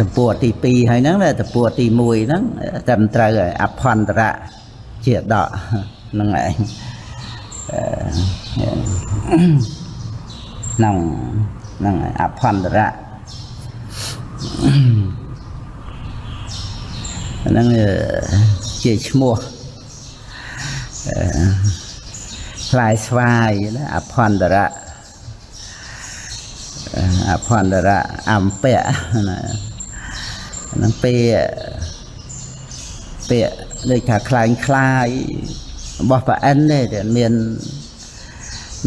តពួទី2ហើយហ្នឹងតពួទី1ហ្នឹងត្រឹមត្រូវហើយអភន្តរៈជាដកហ្នឹងឯងហ្នឹងហ្នឹងអភន្តរៈហ្នឹងជាឈ្មោះផ្លែស្វាយណាអភន្តរៈអភន្តរៈអំពៈណាហ្នឹងពេលពាក្យដូចថាคล้ายคล้ายរបស់ប្រអិនទេមាន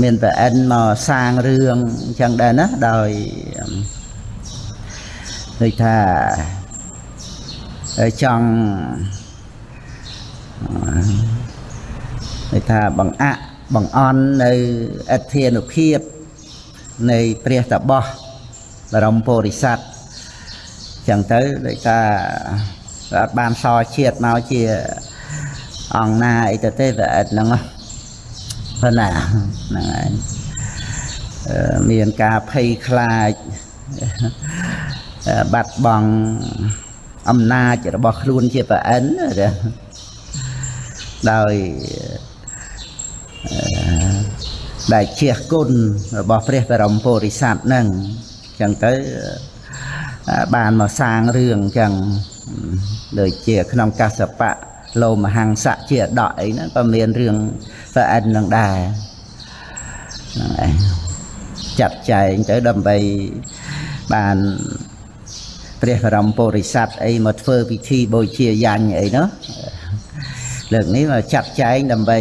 មានប្រអិនមកសាងរឿងអញ្ចឹងដែរណាដោយដូចថាចង់ដូចថាបង្អាក់បង្អន់នៅអធិនុភាពនៃព្រះតបោះបរមពុរិស័ទ ចឹងទៅដូចថាអត់បានសជាតិមកជាអង្គណាអីទៅទេតែអត់ហ្នឹងប៉ុណ្ណាហ្នឹងហើយមានការភ័យខ្លាចបាត់បង់អំណាចរបស់ខ្លួនជាប្រអិនដោយដែលជាគុណរបស់ព្រះបរមពុរិស័ទហ្នឹងអញ្ចឹងទៅ បានមកសាងរឿងអញ្ចឹងដូចជាក្នុងកសបៈលោមហង្សៈជាដកអីហ្នឹងក៏មានរឿងប្រអិននឹងដែរហ្នឹងឯងចាត់ចែងទៅដើម្បីបានព្រះបរមពុរិស័ទអីមកធ្វើពិធីបូជាយ៉ាញ់អីនោះលើកនេះមកចាត់ចែងដើម្បី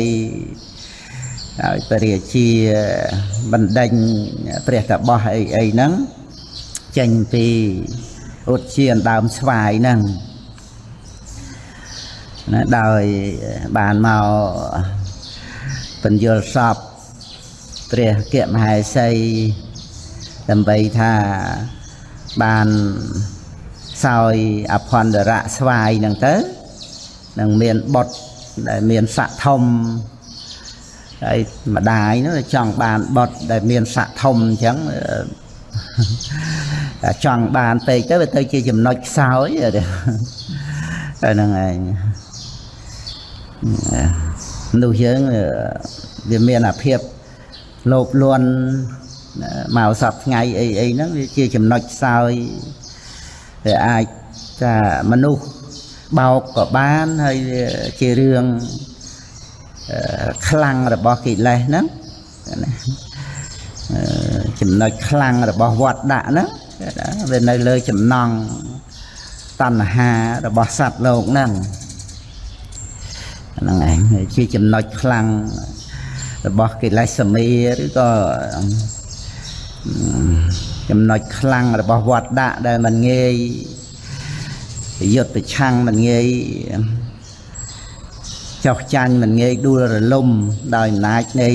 ឲ្យព្រះរាជាបណ្ដេញព្រះតបោះអីអីហ្នឹង ចេញពីឧទ្យានដើមស្វាយហ្នឹងណាដោយបានមកបញ្យលសពព្រះគមហេសីដើម្បីថាបានសោយអភន្តរៈស្វាយហ្នឹងទៅនឹងមានបុតដែលមានស័កធំហើយម្ដាយនោះចង់បានបុតដែលមានស័កធំអញ្ចឹង ចង់បានពេកទៅវាទៅជាចំណុចខ្សោយហ្នឹងឯងនោះយើងវាមានអាភាពលោភលន់មកសពថ្ងៃអីអីហ្នឹងវាជាចំណុចខ្សោយវាអាចថាមនុស្សបោកក៏បានហើយជារឿងខ្លាំងរបស់កិលេសហ្នឹងចំណុចខ្លាំងរបស់វត្តដាក់ហ្នឹង វានៅលើចំណងតណ្ហារបស់សត្វលោកហ្នឹងហ្នឹងឯងជាចំណុចខ្លាំងរបស់កិលេសសមីឬក៏ចំណុចខ្លាំងរបស់វត្តដាក់ដែលมันងាយយុទ្ធប្រឆាំងมันងាយចោះចាញ់មិនងាយដួលរលំដោយអំណាចនៃ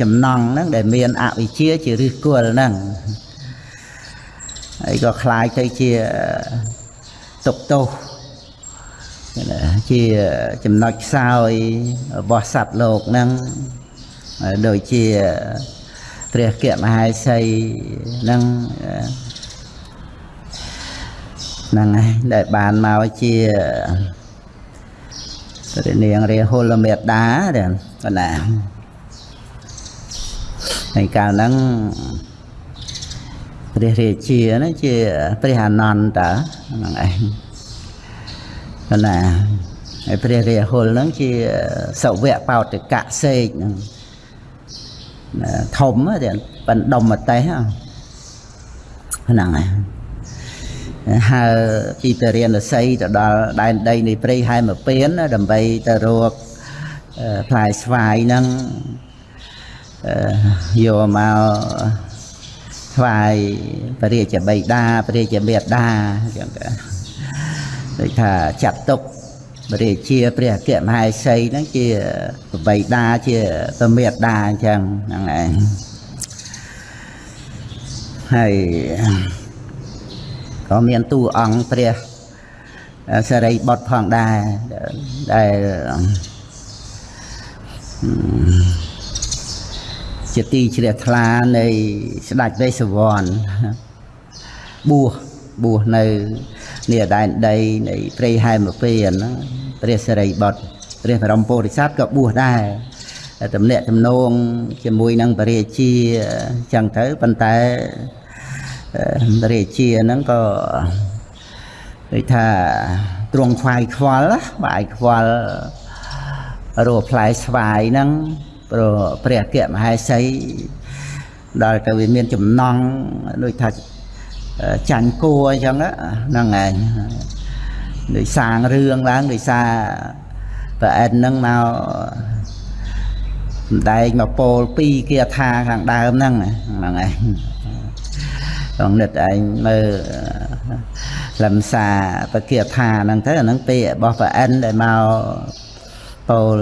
ចំណងហ្នឹងដែលមានអវិជ្ជាជាឫសគល់ហ្នឹង ហើយក៏คล้ายទៅជាទុកទោសជាចំណុចខ្សោយរបស់សត្វលោកហ្នឹងដូចជាព្រះគមហេសីហ្នឹងហ្នឹងហើយដែលបានមកជាព្រះនាងរាហុលមេតាដែរកណាហើយកាលហ្នឹង ព្រះរាជាហ្នឹងជាព្រះអនន្តហ្នឹងឯងកណាហើយព្រះរាហុលហ្នឹងជាសវៈបោតកៈសេកហ្នឹងធំទេបណ្ដុំមតេះហ្នឹងហើយហើពីពរាណសីទៅដល់ដែនដីនៃព្រៃហែមពៀនដើម្បីទៅរកផ្លែស្វាយហ្នឹងយកមក ថ្វាយព្រះរាជបិតាព្រះរាជមេតាអញ្ចឹងដូចថាចាត់ទុកព្រះរាជាព្រះអគ្គមហេសីហ្នឹងជាបិតាជាព្រះមេតាអញ្ចឹងហ្នឹងឯងហើយក៏មានតួអង្គព្រះសរិបុត្រផងដែរដែល ជាទីជ្រះថ្លានៃស្ដេចវេស្សវណ្ណបួសបួសនៅនេះដែនដីនៃព្រៃហែមពេហ្នឹងព្រះសិរីបុត្រព្រះបរមពុរិស័ទក៏បួសដែរតំណាក់ទំនងជាមួយនឹងបរិជាចឹងទៅប៉ុន្តែបរិជាហ្នឹងក៏គេថាទ្រង់ខ្វាយខ្វល់បាយខ្វល់រស់ផ្លែស្វាយហ្នឹង ព្រោះព្រះអគ្គមហេសីដល់ទៅវាមានចំណងដូចថាចាញ់គួរអញ្ចឹងហ្នឹងឯងដោយសាងរឿងឡើងដោយសារប្រអែតហ្នឹងមកសំដែងមកពោល2គាថាខាងដើមហ្នឹងហ្នឹងឯងក្នុងនិតឯងមើលលំសាប្រគាថាហ្នឹងទៅអាហ្នឹងពេលរបស់ប្រអែនដែលមក ពោល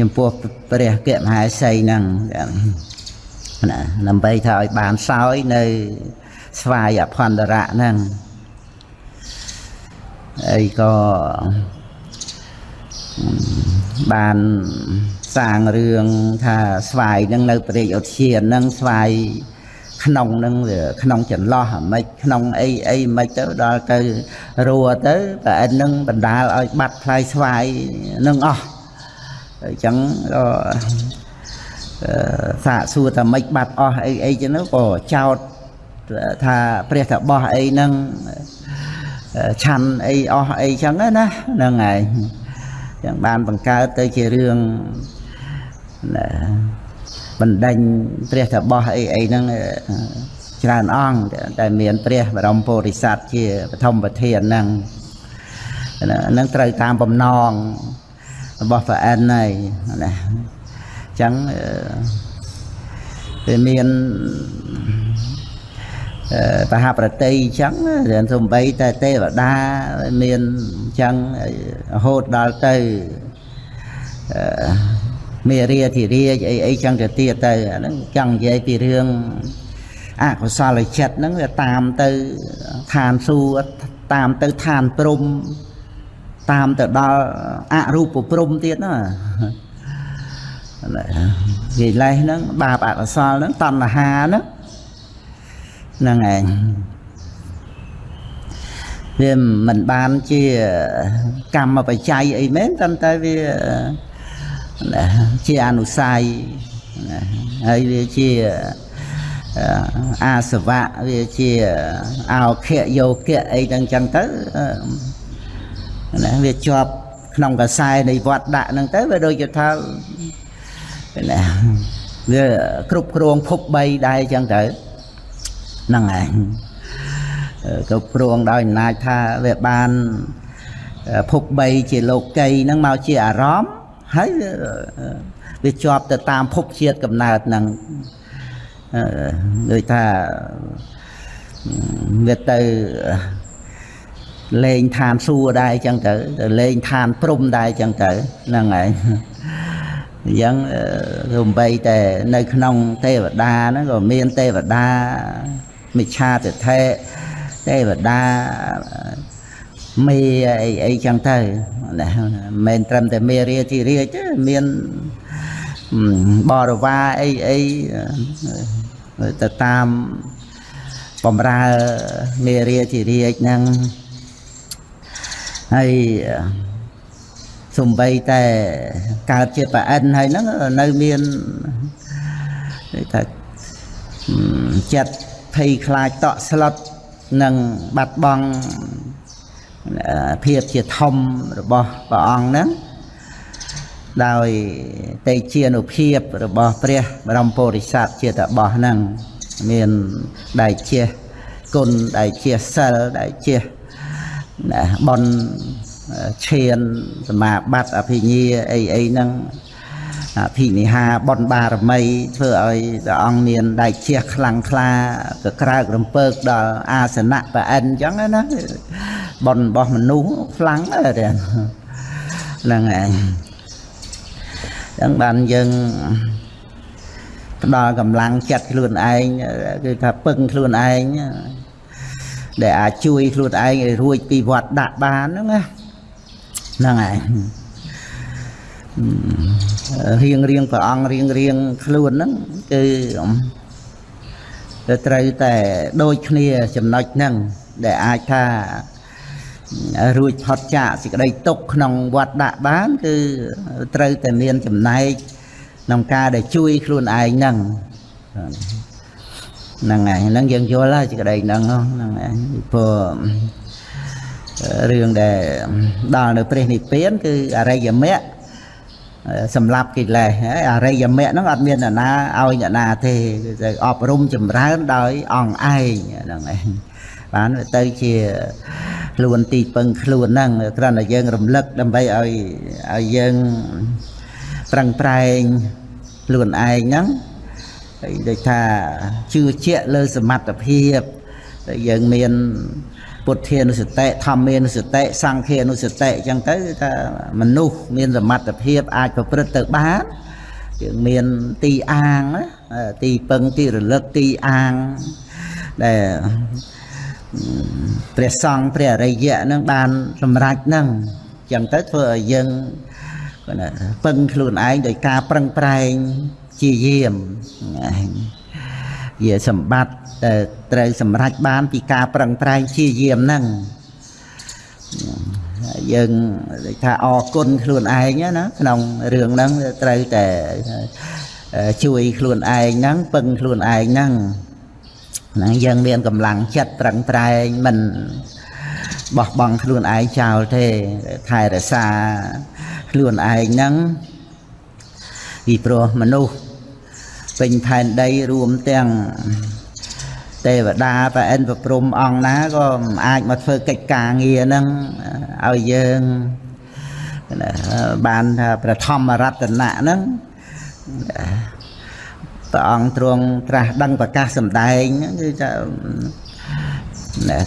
ចំពោះព្រះគមហាសីហ្នឹងណាដើម្បីថាឲ្យបានសោយនៅស្វាយអភន្តរៈហ្នឹងអីក៏បានសាងរឿងថាស្វាយនឹងនៅព្រះឧទ្យាននឹងស្វាយក្នុងនឹងវាក្នុងចន្លោះអាម៉េចក្នុងអីអីមិនទៅដល់ទៅរួទៅតែអិននឹងបណ្ដាលឲ្យបាត់ផ្លែស្វាយនឹងអស់ អញ្ចឹងក៏សាកសួរថាម៉េចបាត់អស់អីអីចឹងក៏ចោតថាព្រះតបោះអីហ្នឹងឆាន់អីអស់អីចឹងណាហ្នឹងហើយចឹងបានបង្កើតទៅជារឿងបណ្ដេញព្រះតបោះអីអីហ្នឹងច្រើនអង្គតែមានព្រះបរមពុរិស័ទជាបឋមប្រធានហ្នឹងហ្នឹងត្រូវតាមបំណង របស់ព្រះអិនហើយណាអញ្ចឹងវាមានបហប្រតិអញ្ចឹងរៀនសំបីតែទេវតាមានអញ្ចឹងរហូតដល់ទៅមេរាធិរាជអីអីចឹងទៅទៀតទៅអាហ្នឹងចង់និយាយពីរឿងអកុសលចិត្តហ្នឹងវាតាមទៅឋានសួគ៌តាមទៅឋានព្រំ តាមទៅដល់អរូបព្រំទៀតណានិលេសហ្នឹងបាបអកុសលហ្នឹងតណ្ហាហ្នឹងហ្នឹងឯងវាមិនបានជាកម្មបច្ច័យអីមែនតែតែវាជាអនុស័យហើយវាជាអាសវៈវាជាអោខៈយោគៈអីទាំងចឹងទៅ ណាវាជាប់ក្នុងកសែនៃវត្តដាក់ហ្នឹងទៅវាដូចជាថាណាវាគ្រប់គ្រងភព3ដែរចឹងទៅហ្នឹងឯងគ្រប់គ្រងដោយអំណាចថាវាបានភព3ជាលោកីហ្នឹងមកជាអារម្មណ៍ហើយវាជាប់ទៅតាមភពជាតិកំណើតហ្នឹងដូចថាវាទៅ លេងឋានសួគ៌ដែរអញ្ចឹងទៅទៅលេងឋានព្រំដែរអញ្ចឹងទៅហ្នឹងហើយអញ្ចឹងរំបីតែនៅក្នុងទេវតាហ្នឹងក៏មានទេវតាមិឆាទិដ្ឋិទេវតាមេអីអីចឹងទៅណាមិនមែនត្រឹមតែមេរាធិរាជទេមានបរិវារអីអីទៅតាមបំរើមេរាធិរាជហ្នឹង ហើយសំបីតែកើតជាប្រអិនហើយហ្នឹងនៅមានថាចិត្តភ័យខ្លាចតក់ស្លុតនិងបាត់បង់ភាពជាធំរបស់ព្រះអង្គហ្នឹងដោយតេជានុភាពរបស់ព្រះបរមពុរិស័ទជាតបោះហ្នឹងមានដៃជាគុណដៃជាសិលដៃជា បនឈានសមាបត្តិអភិញ្ញាអីអីហ្នឹងអភិនិហាបនបារមីធ្វើឲ្យព្រះអង្គមានដៃជះខ្លាំងខ្លាក៏ក្រើករំពើកដល់អាសនៈប្រអិនអញ្ចឹងណាបនរបស់មនុស្សខ្លាំងទេហ្នឹងឯងចឹងបានយើងផ្ដល់កម្លាំងចិត្តខ្លួនឯងគឺថាពឹងខ្លួនឯង ដែលអាចជួយខ្លួនឯងឲ្យរួចពីវត្តដាក់បានហ្នឹងណាហ្នឹងហើយរៀងរៀងព្រះអង្គរៀងរៀងខ្លួនហ្នឹងគឺទៅត្រូវតែដូចគ្នាចំណុចហ្នឹងដែលអាចថារួចផុតចាកសេចក្តីទុកក្នុងវត្តដាក់បាន គឺត្រូវតែមានចំណែកក្នុងការដែលជួយខ្លួនឯងហ្នឹង ហ្នឹងហើយហ្នឹងយើងយល់ហើយសេចក្តីហ្នឹងហ្នឹងហើយព្រោះរឿងដែលដល់នៅព្រះនិព្វាន គឺអរិយមគ្គសម្រាប់កិលេសហើយអរិយមគ្គហ្នឹងអត់មានអ្នកណាឲ្យអ្នកណាទេគឺទៅអប់រំចម្រើនដោយអង្គឯងហ្នឹងឯងបានទៅជាខ្លួនទីពឹងខ្លួនហ្នឹងគ្រាន់តែយើងរំលឹកដើម្បីឲ្យឲ្យយើងប្រឹងប្រែងខ្លួនឯងហ្នឹង ហើយដូចថាជឿជាក់លើសមត្ថភាពដែលយើងមានពុទ្ធានុសតិធម្មានុសតិសង្ឃានុសតិអញ្ចឹងទៅថាមនុស្សមានសមត្ថភាពអាចប្រព្រឹត្តទៅបានយើងមានទីអាងទីពឹងទីរលឹកទីអាងដែលព្រះសង្ឃព្រះអរិយៈនឹងបានសម្រេចនឹងអញ្ចឹងទៅធ្វើឲ្យយើងពឹងខ្លួនឯងដោយការប្រឹងប្រែង ជាយាមជាសម្បត្តិដែលត្រូវសម្រេចបានពីការប្រឹងប្រែងជាយាមហ្នឹងយើងថាអរគុណខ្លួនឯងណាក្នុងរឿងហ្នឹងត្រូវតែជួយខ្លួនឯងហ្នឹងពឹងខ្លួនឯងហ្នឹងហ្នឹងយើងមានកម្លាំងចិត្តប្រឹងប្រែងមិនបោះបង់ខ្លួនឯងចោលទេថែរក្សាខ្លួនឯងហ្នឹងពីព្រោះមនុស្ស ពេញផែនដីរួមទាំងទេវតាប្រអិនប្រព្រំអង្គណាក៏មិនអាចមកធ្វើកិច្ចការងារហ្នឹងឲ្យយើងបានថាប្រធមរតនៈហ្នឹងព្រះអង្គទ្រង់ត្រាស់ដឹងប្រកាសសម្ដែងគឺថា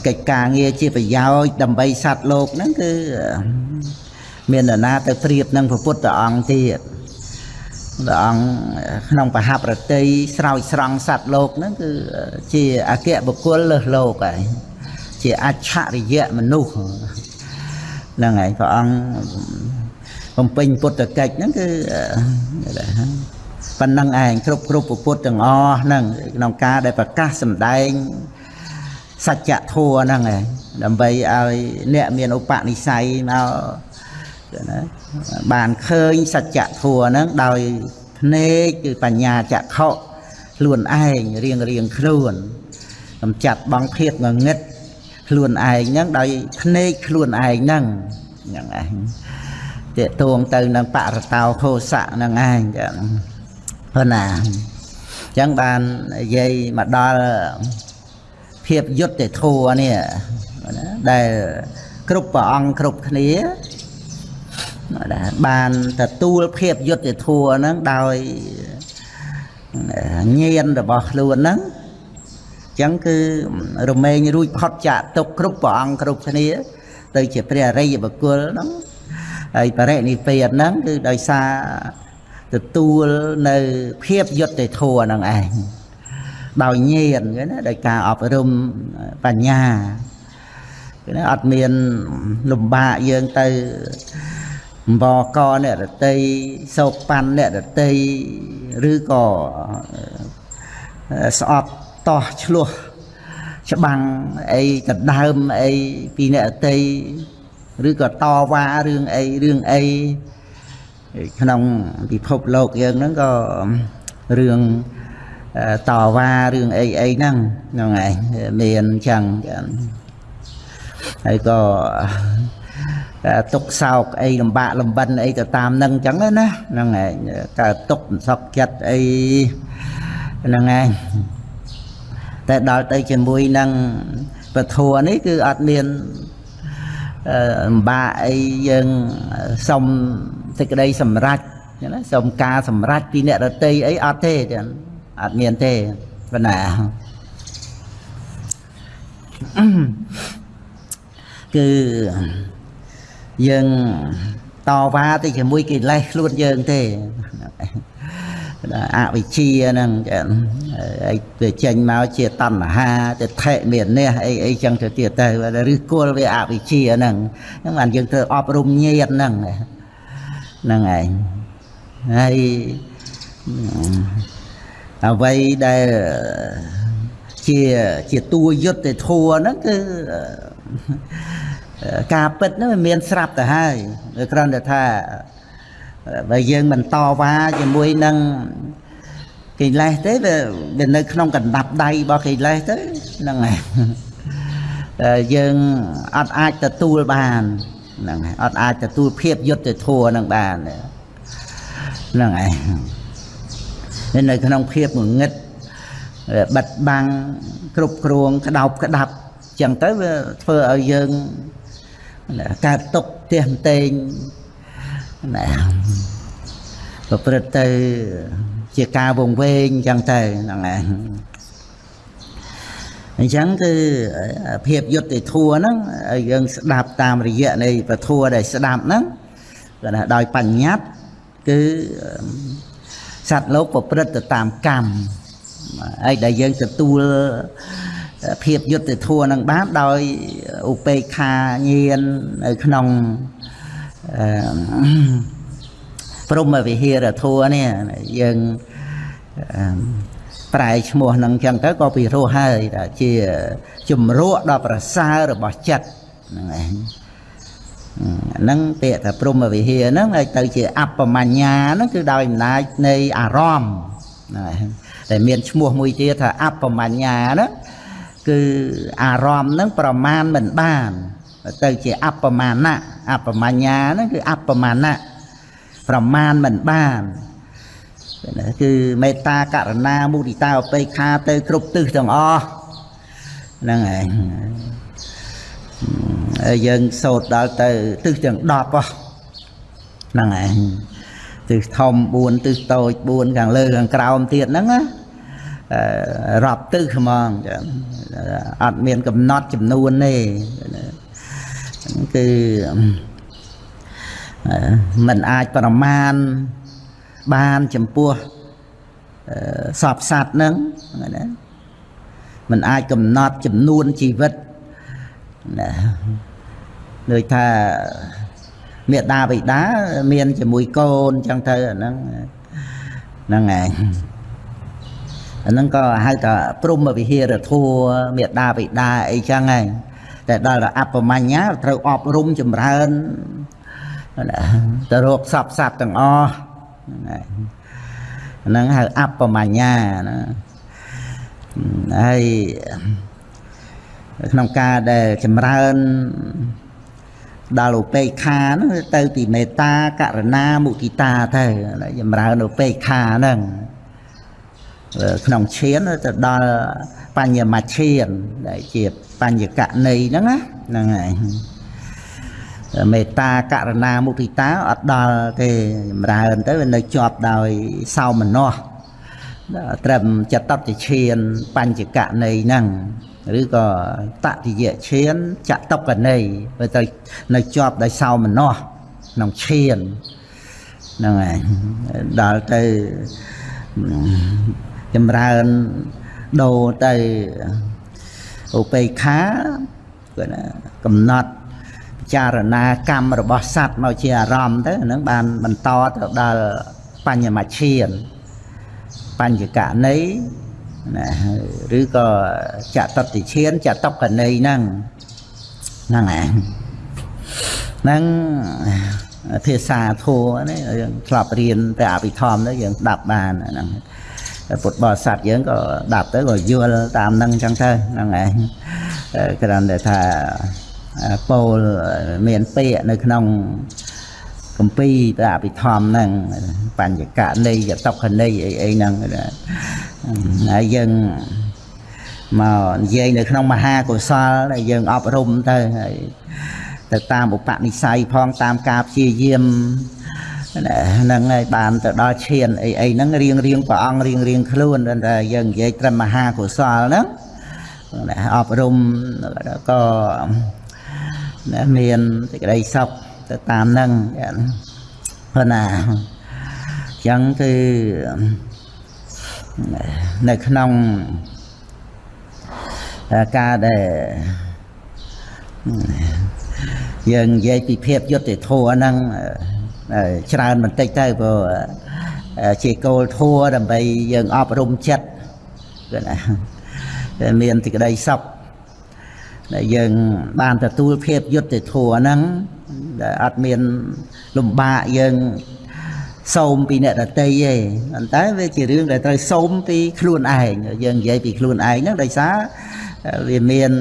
កិច្ចការងារជាប្រយោជន៍ដើម្បីសត្វលោកហ្នឹងគឺមាននរណាទៅប្រៀបនឹងព្រះពុទ្ធអង្គទៀត ព្រះអង្គក្នុងបហប្រតិស្រោចស្រង់សត្វលោកហ្នឹងគឺជាអគ្គបុគ្គលលើសលោកហើយជាអច្ឆរិយៈមនុស្សហ្នឹងហើយព្រះអង្គបំពេញពុទ្ធកិច្ចហ្នឹងគឺប៉ុណ្ណឹងឯងគ្រប់គ្រប់ពុទ្ធទាំងអស់ហ្នឹងក្នុងការដែលប្រកាសសម្ដែងសច្ចធម៌ហ្នឹងឯងដើម្បីឲ្យអ្នកមានឧបនិស្ស័យមក ណាបានឃើញសច្ចធម៌ហ្នឹងដោយភ្នែកគឺបញ្ញាចក្ខុខ្លួនឯងរៀងរៀងខ្លួនកំចាត់បងភាពងងឹតខ្លួនឯងហ្នឹងដោយភ្នែកខ្លួនឯងហ្នឹងហ្នឹងឯងតេតួងទៅនឹងបរតោខោសៈហ្នឹងឯងចឹងព្រោះណាអញ្ចឹងបាននិយាយមកដល់ភាពយុត្តិធម៌នេះដែលគ្រប់ព្រះអង្គគ្រប់គ្នា បានទទួលភាពយុត្តិធម៌ហ្នឹងដោយញាណរបស់ខ្លួនហ្នឹងអញ្ចឹងគឺរមែងរួចផុតចាកទុកគ្រប់ព្រះអង្គគ្រប់គ្នា ទៅជាព្រះអរិយបុគ្គលហ្នឹងហើយបរិនិព្វានហ្នឹងគឺដោយសារទទួលនៅភាពយុត្តិធម៌ហ្នឹងឯងដោយញាណណាដោយការអប់រំបញ្ញាគឺអត់មានលំបាកយើងទៅ បកអ្នករតីសោកប៉ាន់អ្នករតីឬក៏ស្អប់តោះឆ្លោះច្បាំងអីដដើមអីពីអ្នករតីឬក៏តវ៉ារឿងអីរឿងអីក្នុងពិភពលោកយើងហ្នឹងក៏រឿងតវ៉ារឿងអីអីហ្នឹងហ្នឹងឯងមានអញ្ចឹងហើយក៏ ទុកសោកអីលំបាកលំបិនអីទៅតាមនឹងអញ្ចឹងណាហ្នឹងឯងកើតទុកសោកចិត្តអីហ្នឹងឯងតែដល់ទៅជាមួយនឹងពធัวនេះគឺអត់មានលំបាកអីយើងសុំសេចក្តីសម្រេចណាសុំការសម្រេចពីអ្នករតីអីអត់ទេចឹងអត់មានទេប៉ុណ្ណាគឺ យើងតវ៉ាទៅជាមួយកិលេសខ្លួនយើងទេអវិជ្ជាហ្នឹងអីទៅចេញមកជាតណ្ហាទៅថេមាននេះអីអីចឹងទៅទៀតទៅឬគល់វាអវិជ្ជាហ្នឹងហ្នឹងបានយើងត្រូវអប់រំញាតហ្នឹងហ្នឹងឯងហើយអ្វីដែលជាជាតួយុទ្ធធัวហ្នឹងគឺអឺ ការពិតហ្នឹងវាមានស្រាប់ទៅហើយវាគ្រាន់តែថាបើយើងមិនតវ៉ាជាមួយនឹងកិលេសទេវាវានៅក្នុងកណ្ដាប់ដៃរបស់កិលេសទៅហ្នឹងហើយតែយើងអត់អាចទទួលបានហ្នឹងហើយអត់អាចទទួលភាពយុត្តិធម៌នឹងបានហ្នឹងហើយនៅក្នុងភាពងងឹតបិទបាំងគ្រប់គ្រងក្តោបក្តាប់ចឹងទៅវាធ្វើឲ្យយើង កើតទុកទៀះតេងណាប្រព្រឹត្តទៅជាការវង្វេងចឹងទៅហ្នឹងឯងអញ្ចឹងគឺភាពយុត្តិធម៌ហ្នឹងឲ្យយើងស្ដាប់តាមរយៈនៃពធัวដែលស្ដាប់ហ្នឹងគឺថាដោយបញ្ញត្តិគឺសត្វលោកប្រព្រឹត្តទៅតាមកម្មហើយដែលយើងទទួល ភាពយុត្តិធម៌នឹងបានដោយឧបេក្ខាញាណនៅក្នុងអឺព្រមវិហារធัวនេះយើងប្រែឈ្មោះនឹងចឹងទៅក៏ពីរោះហើយថាជាជំរក់ដល់ប្រសើររបស់ចិត្តហ្នឹងឯងហ្នឹងពាក្យថាព្រមវិហារហ្នឹងឲ្យទៅជាអបមញ្ញាហ្នឹងគឺដោយអំណាចនៃអារម្មណ៍ហ្នឹងតែមានឈ្មោះមួយទៀតថាអបមញ្ញាហ្នឹង គឺអារម្មណ៍ហ្នឹងប្រមាណមិនបាន ទៅជាអបមាណៈអបមញ្ញាហ្នឹងគឺអបមាណៈប្រមាណមិនបានគឺមេត្តាករណាមុទិតាឧបេក្ខាទៅគ្រប់ទិសទាំងអស់ហ្នឹងឯងហើយយើងសូត្រដល់ទៅទិសទាំង10ហ្នឹងឯងទិសធំ4ទិសតូច4ខាងលើខាងក្រោមទៀតហ្នឹងណា រាប់ទិសហ្មងចាអត់មានកំណត់ចំនួនទេគឺมันអាចប្រមាណបានចំពោះសពសត្វហ្នឹងណាมันអាចកំណត់ចំនួនជីវិតណាដូចថាមេដាបិតាមានជាមួយកូនចឹងទៅអាហ្នឹងហ្នឹងឯង អាហ្នឹងក៏ហៅថាព្រមវិហារធัวមេដាបិតាអីចឹងឯងតែដល់អបមញ្ញាត្រូវអប់រំចម្រើនទៅរកសពសត្វទាំងអស់ហ្នឹងហៅអបមញ្ញាណាហើយក្នុងការដែលចម្រើនដល់ឧបេក្ខាហ្នឹងទៅពីមេត្តាករណាមុទិតាទៅចម្រើនឧបេក្ខាហ្នឹង ក្នុងឈានទៅដល់បញ្ញមឈានដែលជាបញ្ញកណីហ្នឹងណាហ្នឹងហើយមេត្តាករណាមុទិតាអត់ដល់ទេចម្រើនទៅវានៅជាប់ដោយសោមនស្សត្រឹមចតតិឈានបញ្ចកណីហ្នឹងឬក៏តតិយឈានចតុកណីវាទៅនៅជាប់ដោយសោមនស្សក្នុងឈានហ្នឹងហើយដល់ទៅ ចម្រើនដូរទៅឧបេក្ខាគឺណាកំណត់ពិចារណាកម្មរបស់សត្វមកជាអារម្មណ៍ទៅហ្នឹងបានបន្តទៅដល់បញ្ញមឈានបញ្ញកណីណាឬក៏ចតតិឈានចតុកណីហ្នឹងហ្នឹងឯងហ្នឹងភាសាធัวនេះយើងធ្លាប់រៀនព្រះអភិធម្មទៅយើងស្ដាប់បានហ្នឹង ពុទ្ធបរិស័ទយើងក៏ដាប់ទៅក៏យល់តាមហ្នឹងអញ្ចឹងទៅហ្នឹងឯងគ្រាន់តែថាពោលមានពាក្យនៅក្នុងកម្ពីព្រះអភិធម្មហ្នឹងបញ្ញកណីយតុខណីអីអីហ្នឹងហើយយើងមកនិយាយនៅក្នុងមហាកុសលដែលយើងអប់រំទៅហើយទៅតាមឧបនិស្ស័យផងតាមការព្យាយាម ហ្នឹងហើយបានទៅដល់ឈានអីអីហ្នឹងរៀងរៀងព្រះអង្គរៀងរៀងខ្លួនតែយើងនិយាយត្រឹមមហាកុសលហ្នឹងអប់រំក៏មានសេចក្តីសុខទៅតាមហ្នឹងព្រោះណាអញ្ចឹងគឺនៅក្នុងការដែលយើងនិយាយពីភាពយុត្តិធម៌ហ្នឹង ច្រើនបន្តិចទៅព្រោះជាគោលធัวដើម្បីយើងអប់រំចិត្តគឺណាដែលមានសេចក្តីសុខដែលយើងបានទទួលភាពយុត្តិធម៌ហ្នឹងដែលអត់មានលំបាកយើងសូមពីអ្នកដតីទេប៉ុន្តែវាជារឿងដែលត្រូវសូមពីខ្លួនឯងយើងនិយាយពីខ្លួនឯងហ្នឹងដោយសារវាមាន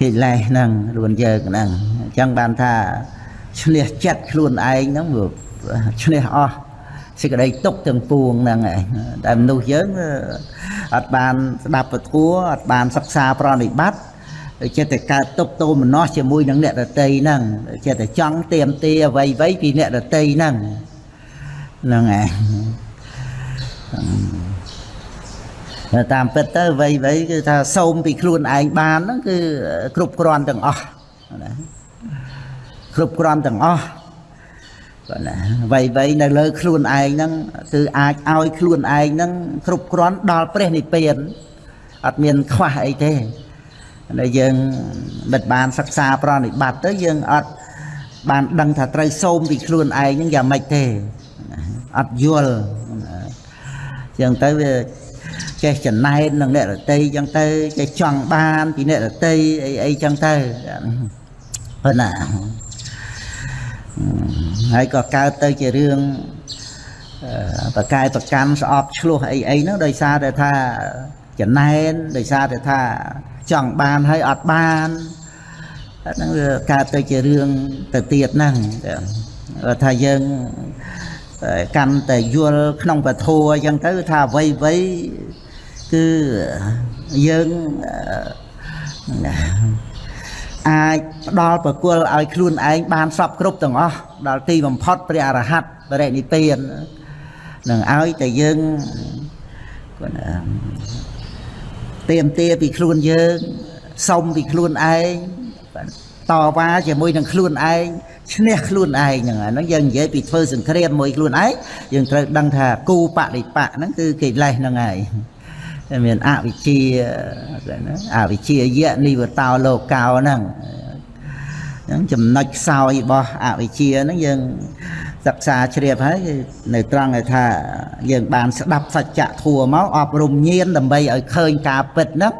ហិលេសហ្នឹងខ្លួនយើងហ្នឹងអញ្ចឹងបានថា ឈ្នះចិត្តខ្លួនឯងហ្នឹងវាឈ្នះអស់សេចក្តីទុកទាំងពួងហ្នឹងឯងតែមនុស្សយើងអត់បានស្ដាប់ពធัวអត់បានសិក្សាប្រណិបត្តិចិត្តតែកើតទុកទោមនស្សជាមួយនឹងអ្នកដតីហ្នឹងចិត្តតែចង់ទៀមទាអ្វីអ្វីពីអ្នកដតីហ្នឹងហ្នឹងឯងតាមពិតទៅអ្វីអ្វីគឺថាសូមពីខ្លួនឯងបានហ្នឹងគឺគ្រប់គ្រាន់ទាំងអស់ណា គ្រប់គ្រាន់ទាំងអស់បាទណាអ្វីអ្វីនៅលើខ្លួនឯងហ្នឹងគឺអាចឲ្យខ្លួនឯងហ្នឹងគ្រប់គ្រាន់ដល់ព្រះនិព្វានអត់មានខ្វះអីទេដែលយើងបិទបានសិក្សាប្រណិបត្តិទៅយើងអត់បានដឹងថាត្រូវសូមពីខ្លួនឯងហ្នឹងយ៉ាងម៉េចទេអត់យល់អញ្ចឹងទៅវាចេះចំណែននឹងអ្នករតីអញ្ចឹងទៅចេះចង់បានពីអ្នករតីអីអីអញ្ចឹងទៅប៉ុណ្ណា ហើយក៏កើតទៅជារឿងបកាយប្រកម្មស្អប់ឆ្លោះអីអីហ្នឹងដោយសារតែថាចំណែនដោយសារតែថាចង់បានហើយអត់បានហ្នឹងវាកើតទៅជារឿងទៅទៀតហ្នឹងថាយើងកាន់តែយល់ក្នុងពធัวអញ្ចឹងទៅថាអ្វីអ្វីគឺយើង អាចផ្ដល់ប្រគល់ឲ្យខ្លួនឯងបានសពគ្រប់ទាំងអស់ដល់ទីបំផុតព្រះអរហន្តបរិនិព្វាននឹងឲ្យតែយើងគាត់ទៀមទាពីខ្លួនយើងសុំពីខ្លួនឯងតវ៉ាជាមួយនឹងខ្លួនឯងឈ្នះខ្លួនឯងហ្នឹងអាហ្នឹងយើងនិយាយពីធ្វើសង្គ្រាមមួយខ្លួនឯងយើងត្រូវដឹងថាគូបរិបៈហ្នឹងគឺកិលេសហ្នឹងហើយ មានអវិជ្ជាអវិជ្ជាយៈនិវតោលោកោហ្នឹងហ្នឹងចំណុចខ្សោយរបស់អវិជ្ជាហ្នឹងយើងសិក្សាជ្រាបហើយនៅត្រង់ថាយើងបានស្ដាប់សច្ចធัวមកអប់រំញាណដើម្បីឲ្យឃើញការពិតហ្នឹង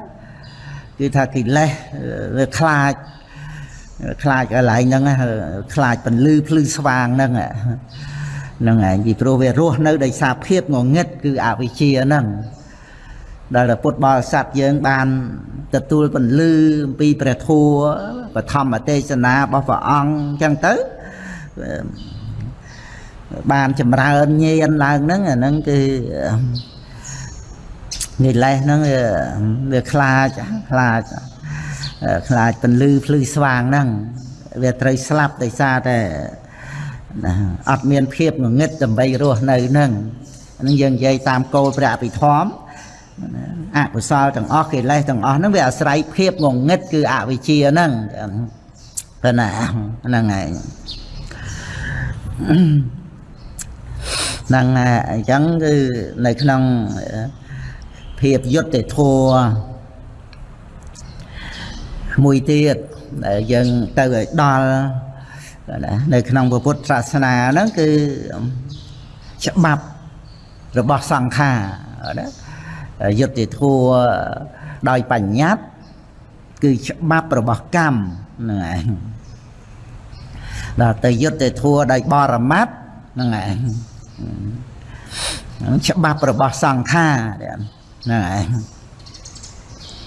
គឺថាកិលេសវាខ្លាចខ្លាចកន្លែងហ្នឹងខ្លាចពន្លឺភ្លឺស្វាងហ្នឹងហ្នឹងឯងពីព្រោះវារស់នៅដោយសារភាពងងឹតគឺអវិជ្ជាហ្នឹង ដែលពុទ្ធបរិស័ទយើងបាន ទទួលពន្លឺអំពីព្រះធម៌បឋមទេសនារបស់ព្រះអង្គអញ្ចឹងទៅបានចម្រើនញាណឡើងហ្នឹងអាហ្នឹងគឺនិលេសហ្នឹងវាខ្លាចខ្លាចខ្លាចពន្លឺភ្លឺស្វាងហ្នឹងវាត្រូវស្លាប់ដោយសារតែអត់មានភាពងងឹតដើម្បីរស់នៅហ្នឹងហ្នឹងយើងនិយាយតាមគោលព្រះអភិធម្ម អកុសលទាំងអស់កិលេសទាំងអស់ហ្នឹងវាអាស្រ័យភាពងងឹតគឺអវិជ្ជាហ្នឹងប៉ុណ្ណាហ្នឹងហើយហ្នឹងអញ្ចឹងគឺនៅក្នុងភាពយុត្តិធម៌មួយទៀតដែលយើងទៅឲ្យដល់នៅក្នុងពុទ្ធសាសនាហ្នឹងគឺច្បាប់របស់សង្ខារណា យុត្តិធម៌ដោយបញ្ញត្តិគឺច្បាប់របស់កម្មហ្នឹងឯងដល់ទៅយុត្តិធម៌ដោយបរមត្តហ្នឹងឯងច្បាប់របស់សង្ខារហ្នឹងឯង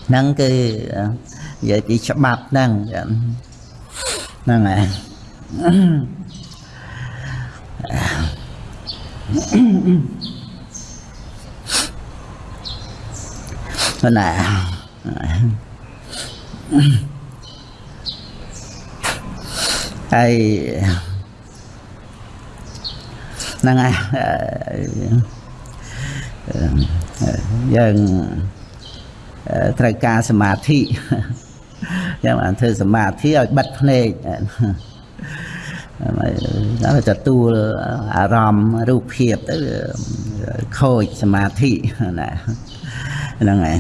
ហ្នឹងគឺនិយាយពីច្បាប់ហ្នឹងហ្នឹងហើយ ណាហើយហ្នឹងហើយយើងត្រូវការសមាធិចឹងបានធ្វើសមាធិឲ្យបិទភ្នែកហើយទទួលអារម្មណ៍រូបភាពទៅខូចសមាធិណា ហ្នឹងឯង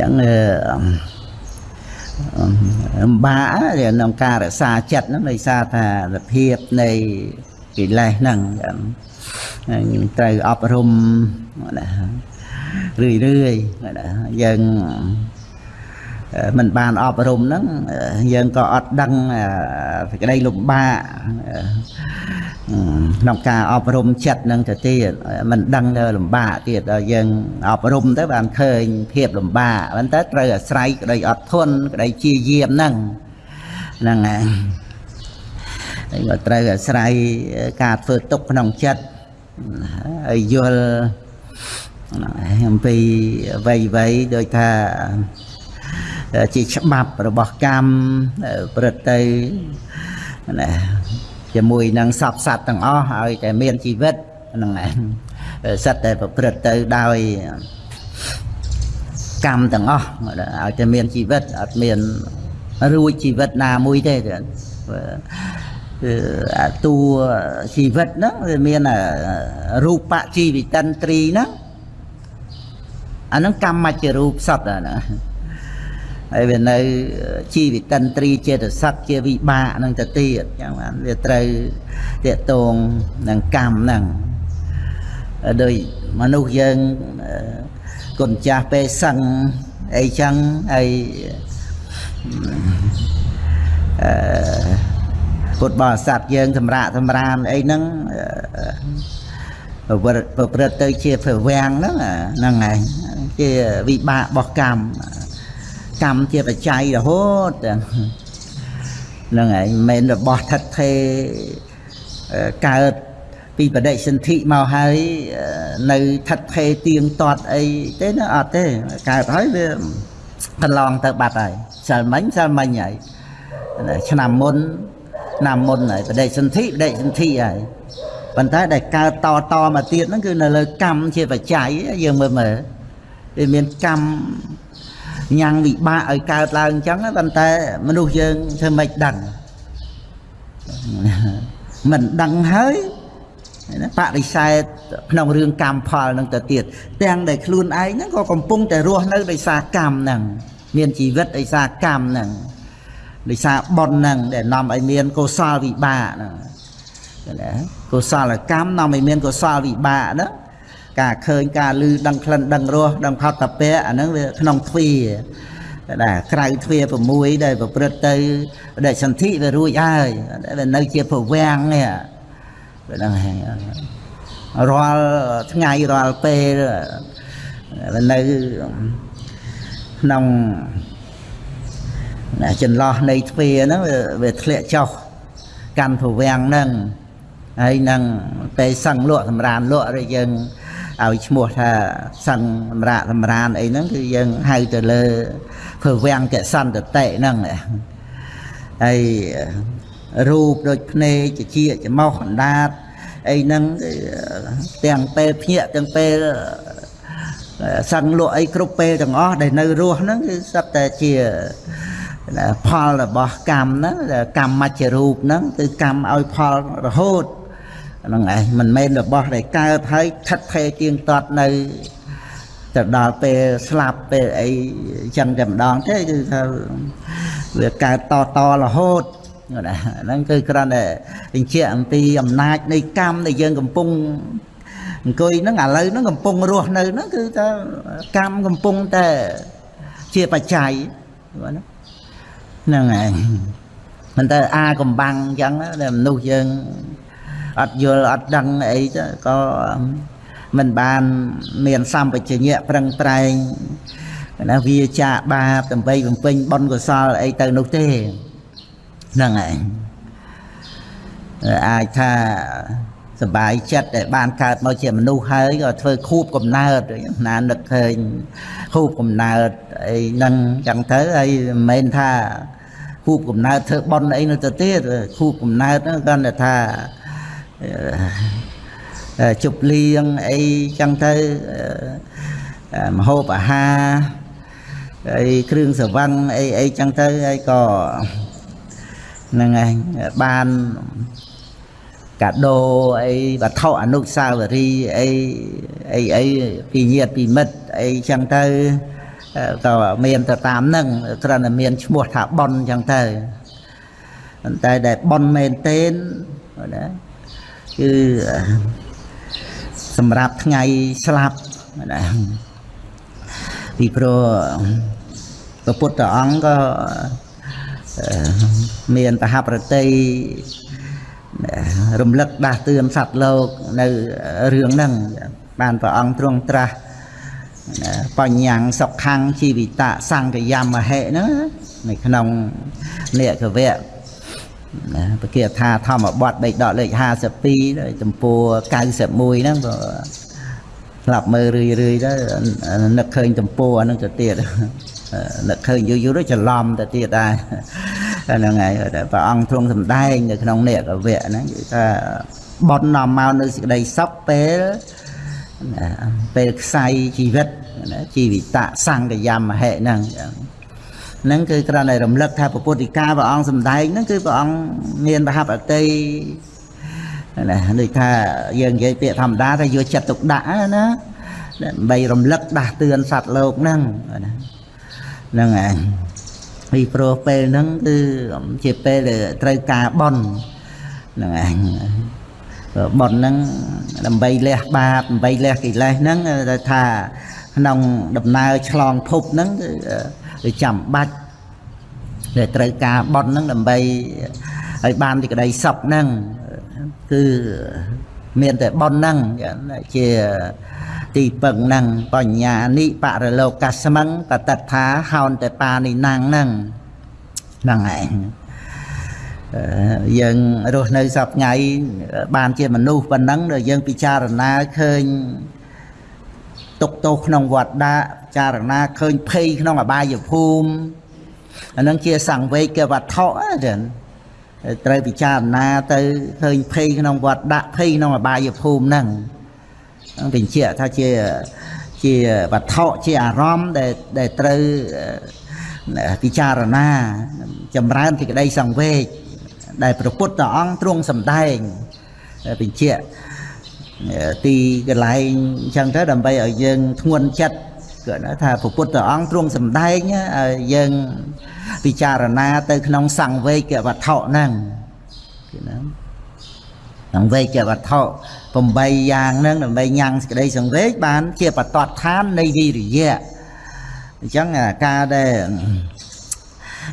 ចឹងអំបាក្នុងការរក្សាចិត្តហ្នឹងដោយសារថាភាពនៃកិលេសហ្នឹងត្រូវអប់រំណារឿយរឿយណាយើងអឺ មិនបានអប់រំហ្នឹងអឺយើងក៏អត់ដឹងអឺសេចក្តីលំបាកអឺក្នុងការអប់រំចិត្តហ្នឹងទៅទៀតមិនដឹងទៅលំបាកទៀតដល់យើងអប់រំទៅបានឃើញភាពលំបាកប៉ុន្តែត្រូវអាស្រ័យក្តីអត់ធន់ក្តីជាយាមហ្នឹងហ្នឹងហើយហើយក៏ត្រូវអាស្រ័យការធ្វើទុកក្នុងចិត្តហើយយល់ហ្នឹងហើយអំពីអ្វីអ្វីដូចថា ជាច្បាប់របស់កម្មប្រព្រឹត្តទៅណាជាមួយនឹងសពសត្វទាំងអស់ឲ្យតែមានជីវិតហ្នឹងឯងសត្វតែប្រព្រឹត្តទៅដោយកម្មទាំងអស់ឲ្យតែមានជីវិតអត់មានរួចជីវិតណាមួយទេគឺអាតួជីវិតហ្នឹងវាមានរូបជីវិតិន្ទ្រីហ្នឹងអាហ្នឹងកម្មមជ្ជរូបសត្វណា ហើយវានៅជីវិតិន្ទ្រីចេតសិកជាវិបាកនឹងទៅទៀតចឹងបានវាត្រូវតេតងនឹងកម្មហ្នឹងដោយមនុស្សយើងគុណចាស់ពេលសឹងអីចឹងហើយអឺពុទ្ធបរិស័ទយើងសម្រាប់សម្រានអីហ្នឹងប្រព្រឹត្តប្រព្រឹត្តទៅជាប្រវាំងហ្នឹងហ្នឹងហើយជាវិបាករបស់កម្ម កម្មជាបច្ច័យរហូតហ្នឹងហើយមិនមែនរបស់ថិតថេកើតពីបដិសន្ធិមកហើយនៅថិតថេទៀងទាត់អីទេណាអត់ទេកើតហើយវាកន្លងទៅបាត់ហើយសិលមិញសិលមិញហើយឆ្នាំមុនឆ្នាំមុនហើយបដិសន្ធិបដិសន្ធិហើយប៉ុន្តែដែលកើតតតមកទៀតហ្នឹងគឺនៅលើកម្មជាបច្ច័យយើងមើលមើលវាមានកម្ម ញ៉ាំងវិបាកឲ្យកើតឡើងអញ្ចឹងប៉ុន្តែមនុស្សយើងធ្វើមិនដឹងមិនដឹងហើយបរិសេធក្នុងរឿងកម្មផលនឹងទៅទៀតទាំងដែលខ្លួនឯងហ្នឹងក៏កំពុងតែរស់នៅដោយសារកម្មហ្នឹងមានជីវិតដោយសារកម្មហ្នឹងដោយសារបុណ្យហ្នឹងដែលនាំឲ្យមានកុសលវិបាកហ្នឹងណាកុសលកម្មនាំឲ្យមានកុសលវិបាកហ្នឹង ការឃើញការលឺដឹងក្លិនដឹងរសដឹងផតពៈអាហ្នឹងវាក្នុងទ្វាដែលក្រៅទ្វា6ដែលប្រព្រឹត្តទៅដែលសន្ធិវារួចហើយវានៅជាប្រវាំងនេះហ្នឹងហើយរាល់ថ្ងៃរាល់ពេលវានៅក្នុងចន្លោះនៃទ្វាហ្នឹងវាធ្លាក់ចុះកាន់ប្រវាំងហ្នឹងហើយនឹងពេលសឹងលក់សម្រានលក់ឬយើង ឲ្យឈ្មោះថាសឹងសម្រាកសម្រានអីហ្នឹងគឺយើងហៅទៅលើព្រវាំងកសន្តតិហ្នឹងហើយរូបដូចភ្នែកជាច្មោះអណ្ដាតអីហ្នឹងទាំងពេលភ្ញាក់ទាំងពេលសឹងលក់អីគ្រប់ពេលទាំងអស់ដែលនៅរស់ហ្នឹងគឺសត្វតែជាផលរបស់កម្មហ្នឹងកម្មមជ្ឈរូបហ្នឹងគឺកម្មឲ្យផលរហូត ហ្នឹងឯងមិនមែនរបស់ដែលកើតហើយថិតថេរទៀងទាត់នៅទៅដល់ពេលស្លាប់ពេលអីចឹងតែម្ដងទេគឺថាវាកើតតតរហូតណាហ្នឹងគឺគ្រាន់តែបញ្ជាក់អំពីអំណាចនៃកម្មដែលយើងកំពុងអង្គុយហ្នឹងឥឡូវហ្នឹងកំពុងរស់នៅហ្នឹងគឺថាកម្មកំពុងតែជាបច្ច័យហ្នឹងហើយមិនតែអាកំបាំងអញ្ចឹងតែមនុស្សយើង អត់យល់អត់ដឹងអីទៅក៏មិនបានមានសម្បជញ្ញៈប្រឹងប្រែងណាវាចាបាបដើម្បីបំពេញបុណ្យកុសលអីទៅនោះទេហ្នឹងហើយអាចថាសបាយចិត្តដែលបានកើតមកជាមនុស្សហើយក៏ធ្វើខូបកំណើតណានឹកឃើញខូបកំណើតអីហ្នឹងចឹងទៅហើយមិនមែនថាខូបកំណើតធ្វើបុណ្យអីនៅទៅទៀតខូបកំណើតហ្នឹងគាត់ថា ជប់លៀងអីចឹងទៅមហូបអាហារអីគ្រឿងស្រវឹងអីអីចឹងទៅហើយក៏ហ្នឹងហើយបានកាដូអីវត្ថុអនុស្សាវរីយ៍អីអីអីពីញាតិពីមិត្តអីចឹងទៅក៏មានទៅតាមហ្នឹងគ្រាន់តែមានឈ្មោះថាប៉ុនចឹងទៅប៉ុន្តែដែលប៉ុនមែនទេណា គឺសម្រាប់ថ្ងៃស្លាប់ណាពីព្រោះព្រះពុទ្ធអង្គក៏អឺមានបហប្រតិរំលឹកដាស់តឿនសត្វលោកនៅរឿងហ្នឹងបានព្រះអង្គទ្រង់ត្រាស់បញ្ញាំងសុខੰងជីវិតៈសង្កយមហេហ្នឹងនៅក្នុងនេកវៈ ណាពគាថាធម្មបទបេកដកលេខ52ចំពោះ91ហ្នឹងក៏ស្លាប់មើលរឿយរឿយទៅនឹកឃើញទំពោះអានឹងទៅទៀតនឹកឃើញយូរយូរទៅច្រឡំទៅទៀតដែរហ្នឹងហើយតែព្រះអង្គទ្រង់សម្ដែងនៅក្នុងនេកវៈហ្នឹងគឺថាបននាំមកនៅសេចក្តីសុខពេលពេលខ្សែជីវិតជីវិតៈសង្កយមហេហ្នឹង ហ្នឹងគឺគ្រាន់តែរំលឹកថាពុទ្ធិកាព្រះអង្គសម្ដែងហ្នឹងគឺព្រះអង្គមានបហបអតីណាដូចថាយើងនិយាយពាក្យធម្មតាថាយកចិត្តទុកដាក់ណាដើម្បីរំលឹកដាស់តឿនសត្វលោកហ្នឹងណាហ្នឹងឯងពីព្រោះពេលហ្នឹងគឺជាពេលដែលត្រូវការបន់ហ្នឹងឯងបន់ហ្នឹងដើម្បីលះបាបដើម្បីលះកិលេសហ្នឹងថាក្នុងដំណើរឆ្លងភពហ្នឹងគឺ ចាំបាច់ដែលត្រូវការបន់ហ្នឹងដើម្បីឲ្យបានទីក្តីសុខហ្នឹងគឺមានតែបន់ហ្នឹងជាទីពឹងហ្នឹងបញ្ញានិបរលោកកស្មឹងបតដ្ឋាហោនតែបានិណាំងហ្នឹងហ្នឹងឯងយើងរស់នៅសពថ្ងៃបានជាមនុស្សប៉ុណ្ណឹងដែលយើងពិចារណាឃើញ ទុកទោសក្នុងវត្តដាក់ពិចារណាឃើញភ័យក្នុងអបាយភូមិអានឹងជាសង្វេគវត្ថុចឹងត្រូវពិចារណាទៅឃើញភ័យក្នុងវត្តដាក់ភ័យក្នុងអបាយភូមិហ្នឹងបញ្ជាក់ថាជាជាវត្ថុជាអារម្មណ៍ដែលដែលត្រូវពិចារណា ចម្រើនសេចក្តីសង្វេគដែលព្រះពុទ្ធអង្គទ្រង់សម្ដែងបញ្ជាក់ ទីកន្លែងអញ្ចឹងទៅដើម្បីឲ្យយើងធ្ងន់ចិត្តគាត់ថាព្រះពុទ្ធអង្គទ្រង់សម្ដែងឲ្យយើងពិចារណាទៅក្នុងសង្វេគវត្ថុហ្នឹងគឺណាសង្វេគវត្ថុ8យ៉ាងហ្នឹងដើម្បីញ៉ាំងសេចក្តីសង្វេគបាន ជាបតតឋាននៃវិរិយៈអញ្ចឹងការដែល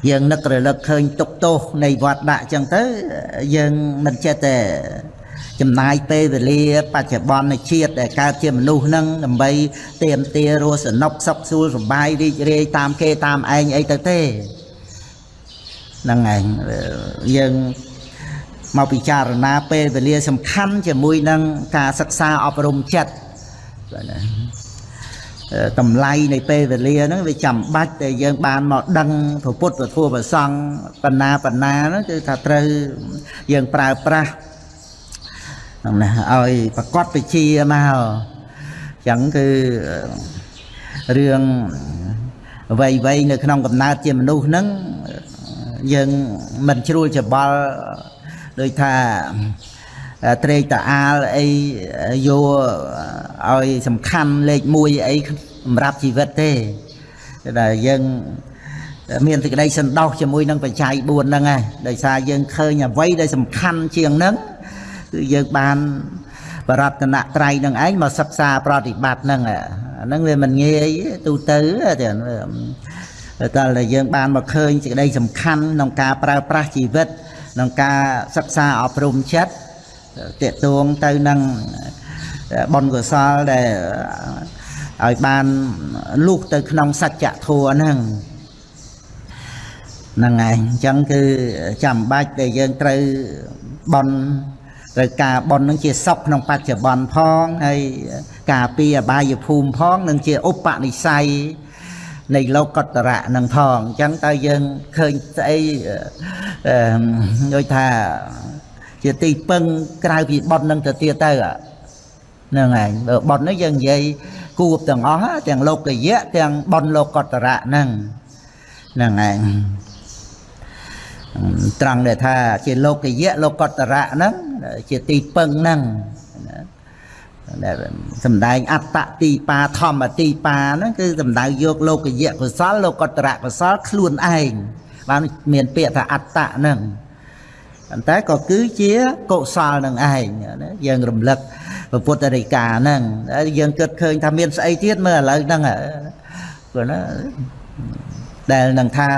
យើងនឹករលឹកឃើញទុកទោសនៃវត្តដាក់អញ្ចឹងទៅយើងមិនចេះតែ ចំណាយពេលវេលាបច្ចុប្បន្នជាតិដែលកើតជាមនុស្សហ្នឹងដើម្បីទៀមទារស់សនុកសុខសួលសុបាយរីករាយតាមគេតាមឯងអីទៅទេហ្នឹងឯងយើងមកពិចារណាពេលវេលាសំខាន់ជាមួយនឹងការសិក្សាអប់រំចិត្តតម្លៃនៃពេលវេលាហ្នឹងវាចាំបាច់ដែលយើងបានមកដឹងព្រះពុទ្ធពធព្រះសង្ឃបណ្ណាបណ្ណាហ្នឹងគឺថាត្រូវយើងប្រើប្រាស់ ហ្នឹងណាឲ្យប្រកបវិជាមកអញ្ចឹងគឺរឿងអ្វីអ្វីនៅក្នុងកំណើតជាមនុស្សហ្នឹងយើងមិនជ្រួលច្បល់ដូចថាត្រេកតាអាលអីយកឲ្យសំខាន់លេខ1អីសម្រាប់ជីវិតទេតែយើងមានសេចក្តីសន្តោសជាមួយនឹងបច្ច័យ4ហ្នឹងឯងដោយសារយើងឃើញអ្វីដែលសំខាន់ជាងហ្នឹង គឺយើងបានបរតនត្រ័យនឹងឯងមកសិក្សាប្រតិបត្តិហ្នឹងអាហ្នឹងវាមិនងាយទូទៅតែតែយើងបានមកឃើញសេចក្តីសំខាន់ក្នុងការប្រើប្រាស់ជីវិតក្នុងការសិក្សាអប់រំចិត្តតេតួងទៅនឹងបុណ្យកុសលដែលឲ្យបានលុះទៅក្នុងសច្ចធម៌ហ្នឹងហ្នឹងឯងអញ្ចឹងគឺចាំបាច់ដែលយើងត្រូវបន់ ត្រូវការបន់នឹងជាសុខក្នុងបច្ចុប្បន្នផងហើយការពីអបាយភូមិផងនឹងជាឧបនិស្ស័យនៃលោកតរៈនឹងផងអញ្ចឹងតើយើងឃើញស្អីដូចថាជាទីពឹងក្រៅពីប៉ុននឹងទៅទៀតទៅហ្នឹងឯងបើប៉ុននេះយើងនិយាយគួបទាំងអស់ទាំងលោកយៈទាំងប៉ុនលោកតរៈហ្នឹងហ្នឹងឯងត្រង់ដែលថាជាលោកយៈលោកតរៈហ្នឹង ជាទីពឹងហ្នឹងដែលសំដែងអត្តទីបាធម្មទីបាហ្នឹងគឺសំដៅយកលោកយៈកុសលលោកតរៈកុសលខ្លួនឯងបានមានពាក្យថាអត្តហ្នឹងប៉ុន្តែក៏គឺជាកុសលនឹងឯងណាយើងរំលឹកពុទ្ធរិកាហ្នឹងយើងគិតឃើញថាមានស្អីទៀតមើលឥឡូវហ្នឹងគាត់ណាដែលនឹងថា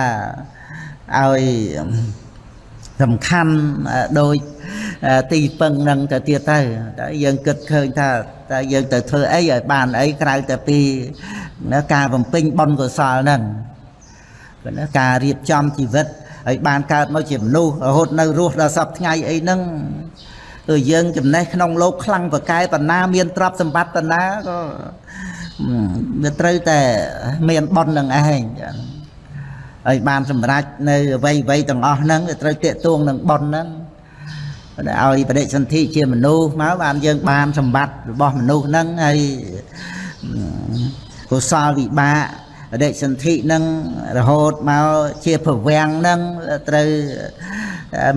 ឲ្យសំខាន់ដោយ ទីពឹងនឹងទៅទៀតទៅតែយើងគិតឃើញថាតែយើងទៅធ្វើអីឲ្យបានអីក្រៅតែពីការបំពេញបុណ្យកុសលហ្នឹងគឺណាការរៀបចំជីវិតឲ្យបានកើតមកជាមនុស្សរហូតនៅរស់ដល់សពថ្ងៃអីហ្នឹងគឺយើងចំណេះក្នុងលោកខ្លាំងប្រកែបណ្ណាមានទ្រព្យសម្បត្តិបណ្ណាក៏វាត្រូវតែមានបុណ្យនឹងឯងចា៎ហើយបានសម្រេចនៅអ្វីអ្វីទាំងអស់ហ្នឹងវាត្រូវតេតួងនឹងបុណ្យហ្នឹង ឲ្យបដិសន្ធិជាមនុស្សមកបានយើងបានសម្បត្តិរបស់មនុស្សហ្នឹងហើយកុសលវិបាកបដិសន្ធិហ្នឹងរហូតមកជាប្រវាំងហ្នឹងត្រូវ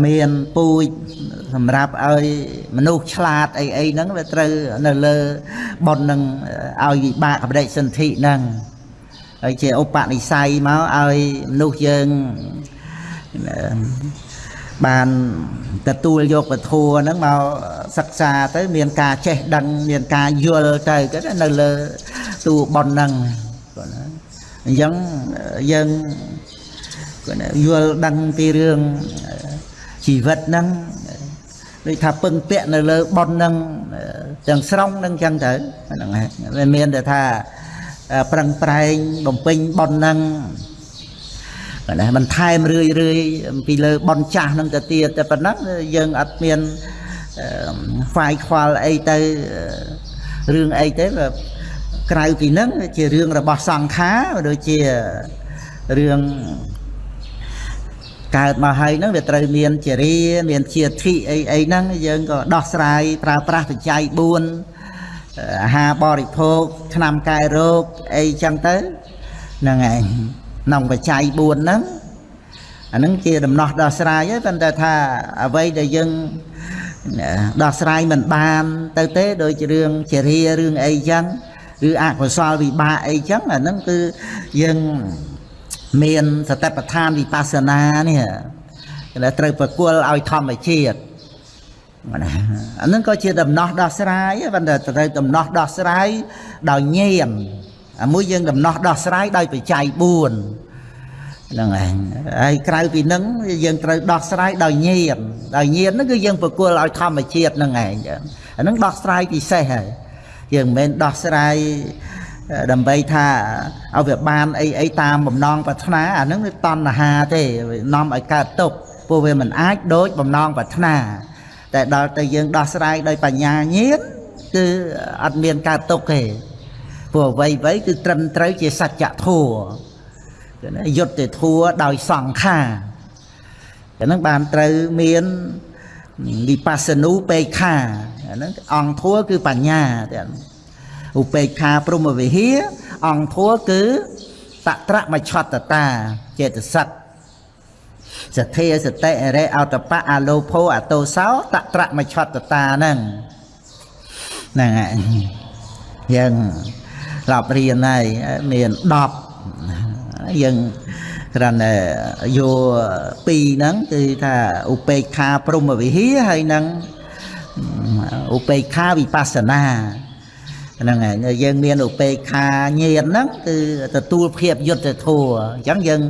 មានពូជសម្រាប់ឲ្យមនុស្សឆ្លាតអីអីហ្នឹងវាត្រូវនៅលើប៉ុននឹងឲ្យវិបាកបដិសន្ធិហ្នឹងហើយជាឧបនិស្ស័យមកឲ្យមនុស្សយើង បានទទួលយកពធัวហ្នឹងមកសិក្សាទៅមានការចេះដឹងមានការយល់ទៅក៏នៅលើតួប៉ុនហ្នឹងគាត់ណាអញ្ចឹងយើងគាត់យល់ដឹងពីរឿងជីវិតហ្នឹងដូចថាពឹងពាក់នៅលើប៉ុនហ្នឹងទាំងស្រុងហ្នឹងចឹងទៅហ្នឹងហើយមានតែថាប្រឹងប្រែងបំពេញប៉ុនហ្នឹង ណាបន្ថែមរឿយរឿយពីលើប៉ុនចាស់ហ្នឹងទៅទៀតតែប៉ុណ្ណឹងយើងអត់មានហ្វាយខ្វល់អីទៅរឿងអីទេក្រៅពីហ្នឹងជារឿងរបស់សង្ខារដូចជារឿងកើតមកហើយហ្នឹងវាត្រូវមានចរិយាមានជាធិអីអីហ្នឹងយើងក៏ដោះស្រាយប្រើប្រាស់បច្ច័យ4អាហារបរិភោគថ្នាំកែរោគអីចឹងទៅហ្នឹងឯង ក្នុងបច្ច័យ4ហ្នឹងអាហ្នឹងជាដំណោះដោះស្រាយហើយប៉ុន្តែថាអ្វីដែលយើងដោះស្រាយមិនបាន ទៅទេដូចជារឿងចរិយារឿងអីចឹងឬអកុសលវិបាកអីចឹងអាហ្នឹងគឺយើងមានសតិប្បដ្ឋានវិបស្សនានេះដែលត្រូវប្រគល់ឲ្យធម្មជាតិណាអានឹងក៏ជាដំណោះដោះស្រាយប៉ុន្តែត្រូវដំណោះដោះស្រាយដោយញាណ អាមួយយើងដំណោះដោះស្រាយដោយបច្ច័យ4ហ្នឹងឯងហើយក្រៅពីហ្នឹងយើងត្រូវដោះស្រាយដោយញាណដោយញាណហ្នឹងគឺយើងប្រគល់ឲ្យធម្មជាតិហ្នឹងឯងអាហ្នឹងដោះស្រាយពិសេសហើយយើងមិនមែនដោះស្រាយដើម្បីថាឲ្យវាបានអីអីតាមបំណងប្រាថ្នាអាហ្នឹងវាតណ្ហាទេនាំឲ្យកើតទុកព្រោះវាមិនអាចដូចបំណងប្រាថ្នាតែដល់ទៅយើងដោះស្រាយដោយបញ្ញាញាណគឺអត់មានកើតទុកទេ ព្រោះអ្វីអ្វីគឺត្រឹមត្រូវជាសច្ចធម៌គឺណាយុត្តិធម៌ដោយសង្ខារអាហ្នឹងបានត្រូវមានវិបស្សនូបេខាអាហ្នឹងអង្គធัวគឺបញ្ញាទាំងឧបេក្ខាព្រមវិហាអង្គធัวគឺតត្រមច្ឆតតាចេតសិកសទ្ធាសតិអរិអតបៈអាលោភោអតោសោតត្រមច្ឆតតាហ្នឹងហ្នឹងហើយយើង ឡប់រៀនហើយមាន10យើងគ្រាន់តែយកពីរហ្នឹងគឺថាឧបេក្ខាព្រមវិហាហើយនឹងឧបេក្ខាវិបស្សនាហ្នឹងហើយយើងមានឧបេក្ខាញាណហ្នឹងគឺទទួលភាពយុត្តិធម៌អញ្ចឹងយើង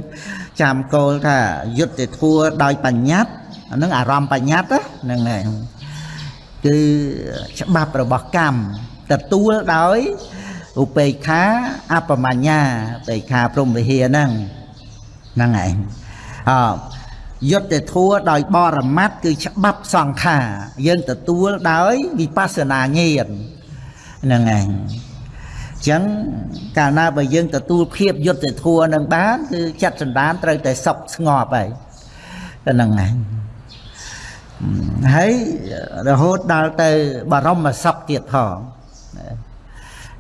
ចាំគោលថាយុត្តិធម៌ដោយបញ្ញត្តិអាហ្នឹងអារម្មណ៍បញ្ញត្តិហ្នឹងហើយគឺច្បាប់របស់កម្មទទួលដោយ ឧបេក្ខាអបមញ្ញាឧបេក្ខាព្រមវិហារហ្នឹងហ្នឹងឯងអយុទ្ធធัวដោយបរមត្តគឺច្បាប់សង្ខារយើងទទួលដោយវិបស្សនាញាណហ្នឹងឯងអញ្ចឹងកាលណាបើយើងទទួលភាពយុទ្ធធัวនឹងបានគឺចិត្តសន្តានត្រូវតែសុខស្ងប់ហើយទៅហ្នឹងឯងហើយរហូតដល់ទៅបរមសុខទៀតផង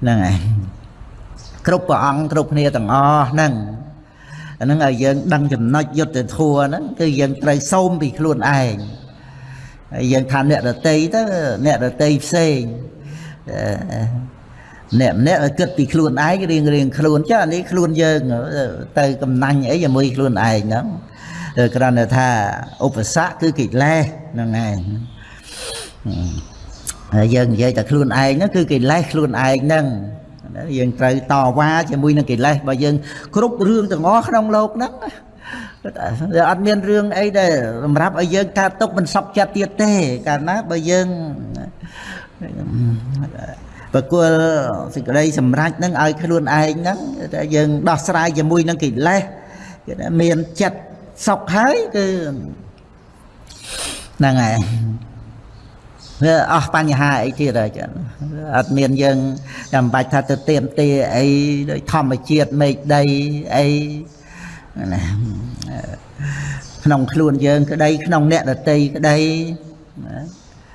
ហ្នឹងឯងគ្រប់ព្រះអង្គគ្រប់គ្នាទាំងអស់ហ្នឹងអាហ្នឹងឲ្យយើងដឹងចំណុចយុទ្ធធัวហ្នឹងគឺយើងត្រូវសូមពីខ្លួនឯងហើយយើងថាអ្នករតីទៅអ្នករតីផ្សេងអ្នកម្នាក់គិតពីខ្លួនឯងរៀងរៀងខ្លួនចុះអានេះខ្លួនយើងទៅកំណាញ់អីជាមួយខ្លួនឯងហ្នឹងគ្រាន់តែថាឧបសគ្គគឺកិលេសហ្នឹងឯងហើ យយើងនិយាយតែខ្លួនឯងហ្នឹងគឺកិលេសខ្លួនឯងហ្នឹងយើងត្រូវតវ៉ាជាមួយនឹងកិលេសបើយើងគ្រប់រឿងទាំងអស់ក្នុងលោកហ្នឹងតែអត់មានរឿងអីដែលសម្រាប់ឲ្យយើងកើតទុកមិនសពចិត្តទៀតទេកាលណាបើយើងប្រគល់សេចក្តីសម្រេចហ្នឹងឲ្យខ្លួនឯងហ្នឹងតែយើងដោះស្រាយជាមួយនឹងកិលេសគេថាមានចិត្តសុខហើយគឺហ្នឹងហើយវា អស់បញ្ហាអីទៀតហើយចឹងអត់មានយើងចាំបាច់ថាទៅទៀមទាអីដោយធម្មជាតិមេឃដីអីណាក្នុងខ្លួនយើងក្តីក្នុងអ្នកដតីក្តី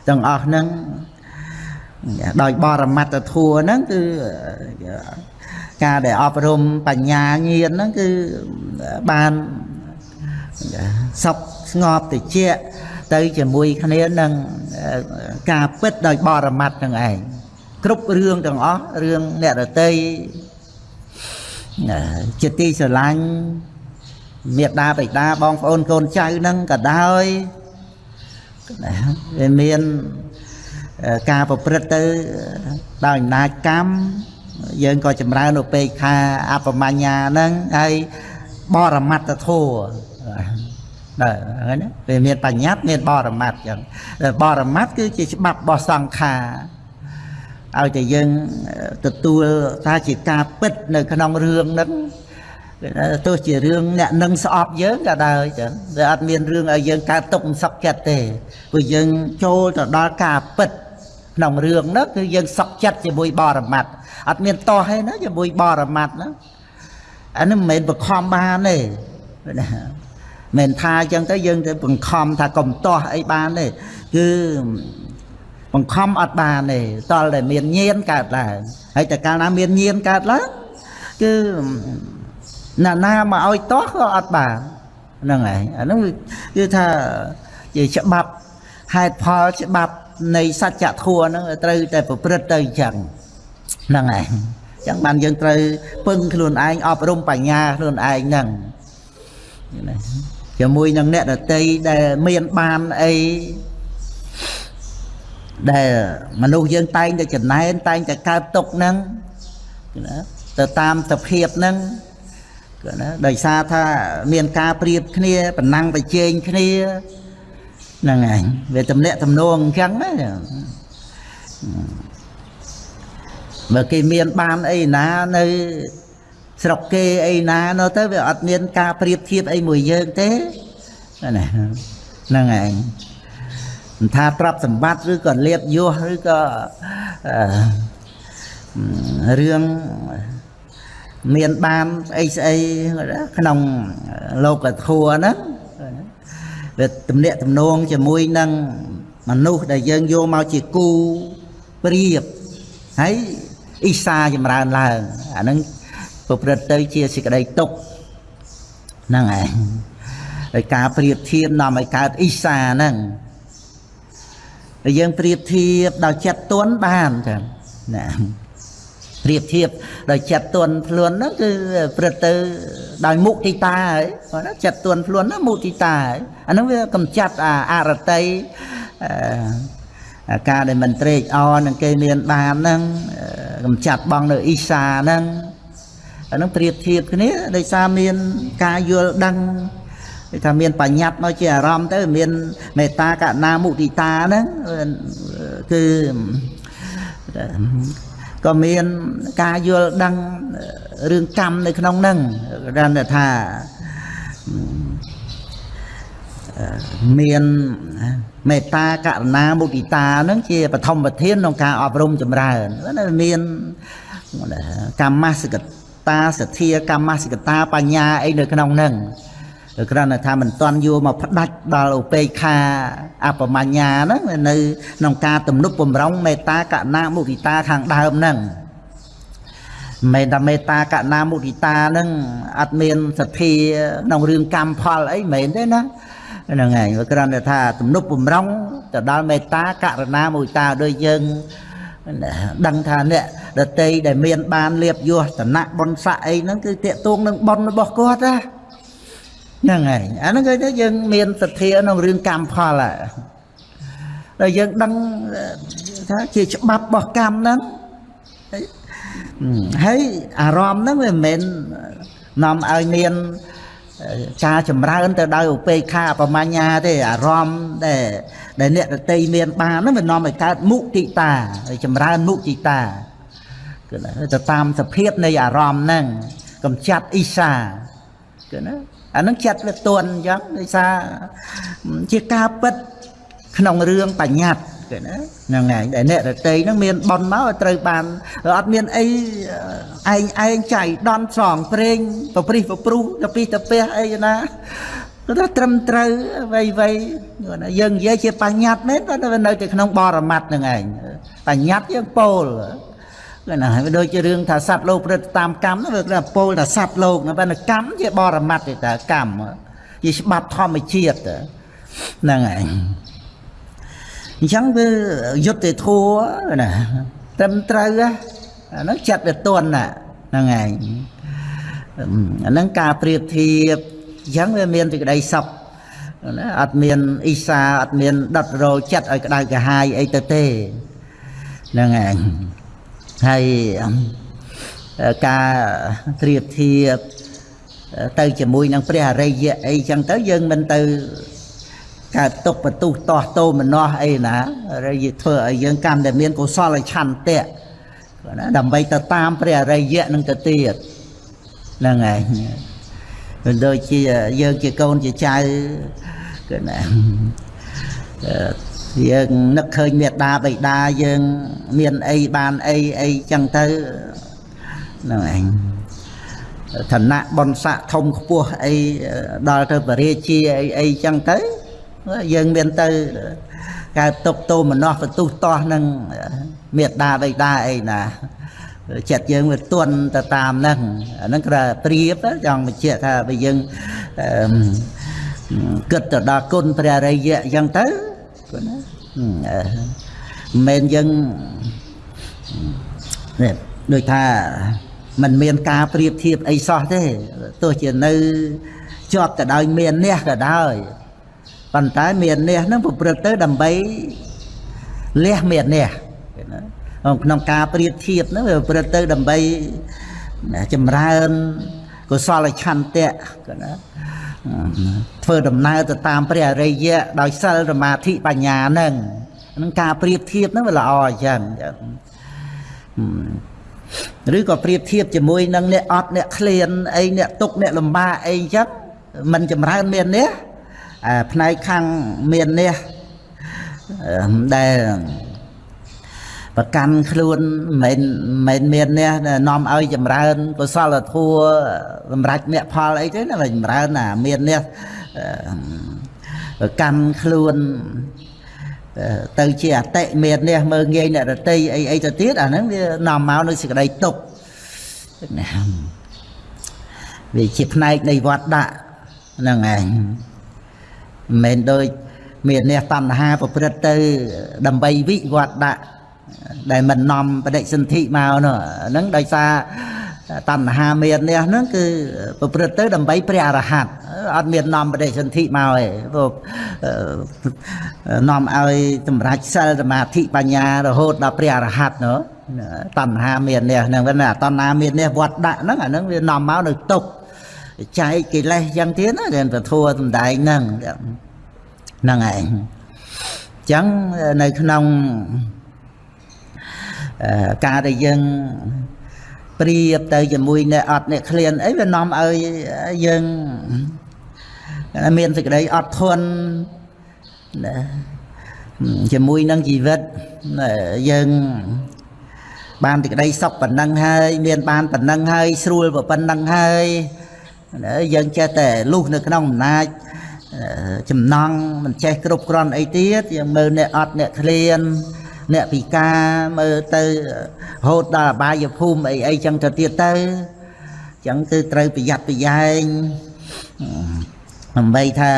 ទាំងអស់ហ្នឹងដោយបរមត្តធัวហ្នឹងគឺការដែលអប់រំបញ្ញាញាណហ្នឹងគឺបានសុខស្ងប់តិច ទៅជាមួយគ្នានឹងការពិតដោយបរមត្តទាំងឯងគ្រប់រឿងទាំងអស់រឿងអ្នករតីជាទីស្រឡាញ់មេដាបិតាបងប្អូនកូនចៅហ្នឹងក៏ដោយវាមានការប្រព្រឹត្តទៅដោយអំណាចកម្មយើងក៏ចម្រើនឧបេក្ខាអបមញ្ញាហ្នឹងហើយបរមត្តធัว ដែរហ្នឹងណាវាមានបញ្ញត្តិមានបរមត្តចឹងបរមត្តគឺជាច្បាប់របស់សង្ខារឲ្យតែយើងទទួលថាជាការពិតនៅក្នុងរឿងហ្នឹងទោះជារឿងអ្នកនឹងស្អប់យើងក៏ដោយចឹងវាអត់មានរឿងឲ្យយើងកើតទុកមិនសុខចិត្តទេព្រោះយើងចូលទៅដល់ការពិតក្នុងរឿងហ្នឹងគឺយើងសុខចិត្តជាមួយបរមត្តអត់មានតោះទេណាជាមួយបរមត្តណាអានេះមិនមែនបខំបានទេណា មិនថាអញ្ចឹងទៅយើងទៅបង្ខំថាកុំតោះអីបានទេគឺបង្ខំអត់បានទេតលតែមានញៀនកើតឡើងហើយតែកាលណាមានញៀនកើតឡើងគឺណាណាមកឲ្យតោះក៏អត់បានហ្នឹងហើយអាហ្នឹងគឺថាជាច្បាប់ហេតុផលច្បាប់នៃសច្ចធម៌ហ្នឹងត្រូវតែប្រព្រឹត្តទៅអញ្ចឹងហ្នឹងហើយអញ្ចឹងបានយើងត្រូវពឹងខ្លួនឯងអប់រំបញ្ញាខ្លួនឯងហ្នឹង ជាមួយនឹងអ្នកដតីដែលមានបានអីដែលមនុស្សយើងតែងតែចំណែនតែងតែកើតទុកហ្នឹងណាទៅតាមសភាពហ្នឹងគឺណាដោយសារថាមានការប្រៀបគ្នាប្រណាំងប្រជែងគ្នាហ្នឹងឯងវាតំណាក់តំណងអញ្ចឹងណាបើគេមានបានអីណានៅ ស្រុកគេអីណានោះទៅវាអត់មានការប្រៀបធៀបអីមួយយើងទេណាហ្នឹងឯងមិនថាទ្រព្យសម្បត្តិឬក៏លៀបយសឬក៏រឿងមានបានស្អីស្អីក្នុងលោកធัวហ្នឹងវាទំនាក់ទំនងជាមួយនឹងមនុស្សដែលយើងយកមកជាគូប្រៀបហើយអ៊ីសាចម្រើនឡើងអាហ្នឹង ប្រព្រឹត្តទៅជាសេចក្តីទុកហ្នឹងឯងដោយការប្រៀបធៀបនាំឲ្យកើតអ៊ីសាហ្នឹងហើយយើងប្រៀបធៀបដោយចិត្តទន់បានចឹងណាប្រៀបធៀបដោយចិត្តទន់ខ្លួនហ្នឹងគឺព្រឹត្តទៅដោយមុទិតាហើយគាត់ចិត្តទន់ខ្លួនហ្នឹងមុទិតាហើយអាហ្នឹងវាកំចាត់អាអរតីអាការដែលមិនត្រេកអរនឹងគេមានបានហ្នឹងកំចាត់បងនៅអ៊ីសាហ្នឹង អាហ្នឹងប្រៀបធៀបគ្នាដោយសារមានការយល់ដឹងគេថាមានបញ្ញត្តិមកជាអារម្មណ៍ទៅមានមេត្តាករុណាមុទិតាហ្នឹងគឺក៏មានការយល់ដឹងរឿងកម្មនៅក្នុងហ្នឹងគាត់ថាមានមេត្តាករុណាមុទិតាហ្នឹងជាបឋមប្រធានក្នុងការអប់រំចម្រើនមានកម្មសិក តាសទ្ធាកម្មសិកតាបញ្ញាអីនៅក្នុងហ្នឹងគ្រាន់តែថាមិនតន់យកមកផ្ដាច់ដល់ឧបេក្ខាអបមញ្ញាហ្នឹងនៅក្នុងការទំនុកបំរុងមេត្តាករុណាមុទិតាខាងដើមហ្នឹងមេតាមេត្តាករុណាមុទិតាហ្នឹងអត់មានសទ្ធាក្នុងរឿងកម្មផលអីមិនមែនទេណាហ្នឹងហើយគ្រាន់តែថាទំនុកបំរុងទៅដល់មេត្តាករុណាមុទិតាដោយយើង ដឹងថាអ្នកដតីដែលមានបានលៀបយោតនៈបុណ្យស័កអីហ្នឹងគឺតេតួងនឹងបុណ្យរបស់គាត់ណាហ្នឹងហើយអាហ្នឹងគឺយើងមានសទ្ធាក្នុងរឿងកម្មផលហើយដល់យើងដឹងថាជាច្បាប់របស់កម្មហ្នឹងហើយអារម្មណ៍ហ្នឹងវាមិនមែននាំឲ្យមានការចម្រើនទៅដោយឧបេក្ខាបមញ្ញាទេអារម្មណ៍ដែល ដែលអ្នកតន្ត្រីមានបានហ្នឹងវានាំឲ្យកើតមុទិតាចម្រើនមុទិតាគឺទៅតាមសភាពនៃអារម្មណ៍ហ្នឹងកំចាត់អ៊ីសាគឺណាអានឹងចិត្តវាទន់អញ្ចឹងដោយសារជាការពិតក្នុងរឿងបញ្ញត្តិគេណាហ្នឹងហើយដែលអ្នករតីហ្នឹងមានប៉ុនមកត្រូវបានអត់មានអីឯងឯងចៃដន់ស្រងព្រេងប្រព្រិះប្រព្រុះទៅពីទៅពះអីណា គាត់ថាត្រឹមត្រូវវៃវៃយើងនិយាយជាបញ្ញត្តិមែនតែនៅតែក្នុងបរមត្តហ្នឹងឯងបញ្ញត្តិយើងពោលគឺណាវាដូចជារឿងថាសត្វលោកព្រឹត្តតាមកម្មវាគឺពោលថាសត្វលោកណាបើកម្មជាបរមត្តទេតើកម្មជាច្បាប់ធម្មជាតិហ្នឹងហើយអញ្ចឹងវាយុទ្ធធัวណាត្រឹមត្រូវអាហ្នឹងចិត្តវាទន់ណាហ្នឹងហើយអាហ្នឹងការប្រៀបធៀប អញ្ចឹងវាមានសេចក្តីសុខណាអត់មានអ៊ីសាអត់មានដុតរោចិត្តឲ្យក្តៅក្រហាយអីទៅទេហ្នឹងហើយហើយការត្រៀបធៀបទៅជាមួយនឹងព្រះអរិយៈអីចឹងទៅយើងមិនទៅកើតទុកបន្ទុះតោះតោមនោះអីណារិយធ្វើឲ្យយើងកាន់តែមានកុសលឆន្ទៈណាដើម្បីទៅតាមព្រះអរិយៈនឹងទៅទៀតហ្នឹងហើយ ដូចជាយើងជាកូនជាចៅគឺណាយើងនឹកឃើញមេត្តាបិតាយើងមានអីបានអីអីចឹងទៅហ្នឹងឯងឋានៈបនស័កធំខ្ពស់អីដល់ទៅបរិជាអីអីចឹងទៅយើងមានទៅកើតទុកទោមនោះបន្ទុះតោះនឹងមេត្តាបិតាអីណា ចិត្តយើងវាទន់ទៅតាមហ្នឹងអាហ្នឹងគឺប្រៀបចង់បញ្ជាក់ថាបើយើងគិតទៅដល់គុណព្រះរិយៈអញ្ចឹងទៅគាត់ណាមិនយើងនេះដូចថាมันមានការប្រៀបធៀបអីសោះទេទោះជានៅជាប់ទៅដោយមាននេះក៏ដោយប៉ុន្តែមាននេះហ្នឹងប្រព្រឹត្តទៅដើម្បីលះមាននេះ ក្នុងការប្រៀបធៀបហ្នឹងវាប្រព្រឹត្តទៅដើម្បីចម្រើនកុសលឆន្ទៈណាធ្វើដំណើរទៅតាមព្រះអរិយៈដោយសិលសមាធិបញ្ញាហ្នឹងនឹងការប្រៀបធៀបហ្នឹងវាល្អអញ្ចឹងឬក៏ប្រៀបធៀបជាមួយនឹងអ្នកអត់អ្នកឃ្លានអីអ្នកទុកអ្នកលំបាកអីអញ្ចឹងมันចម្រើនមាននេះផ្នែកខាងមាននេះដែល ប្រកាន់ខ្លួនមិនមិនមាននេះនាំឲ្យចម្រើនកុសលធម៌សម្រាប់មគ្គផលអីទេណាចម្រើនណាមាននេះប្រកាន់ខ្លួនទៅជាអតិមាននេះមើងងាយអ្នករតីអីអីទៅទៀតអាហ្នឹងវានាំមកនៅសេចក្តីទុកណាវាជាផ្នែកនៃវត្តដាក់ហ្នឹងឯងមិនមែនដូចមានអ្នកតណ្ហាប្រព្រឹត្តទៅដើម្បីវិវត្តដាក់ ដែលមិននាំបដិសន្ធិមកនោះហ្នឹងដោយសារតណ្ហាមាននេះហ្នឹងគឺប្រព្រឹត្តទៅដើម្បីព្រះអរហន្តអត់មាននាំបដិសន្ធិមកទេព្រោះនាំឲ្យសម្រេចសិលសមាធិបញ្ញារហូតដល់ព្រះអរហន្តនោះតណ្ហាមាននេះហ្នឹងណាតណ្ហាមាននេះវត្តដាក់ហ្នឹងអាហ្នឹងវានាំមកនៅទុកចែកកិលេសយ៉ាងទៀតណាដែលពធัวសំដែងហ្នឹងហ្នឹងឯងអញ្ចឹងនៅក្នុង ការដែលយើងប្រៀបទៅជាមួយអ្នកអត់អ្នកឃ្លានអីវានាំឲ្យយើងមានសេចក្តីអត់ធន់ជាមួយនឹងជីវិតយើងបានសេចក្តីសុខប៉ុណ្ណឹងហើយ មានបានប៉ុណ្ណឹងហើយស្រួលប៉ុណ្ណឹងហើយយើងចេះតែលុះនៅក្នុងអំណាចចំណងមិនចេះគ្រប់គ្រាន់អីទៀតយើងមើលអ្នកអត់អ្នកឃ្លាន អ្នកពិការមើលទៅរហូតដល់អបាយភូមិអីអីចឹងទៅទៀតទៅចឹងគឺត្រូវប្រយ័ត្នប្រយែងដើម្បីថា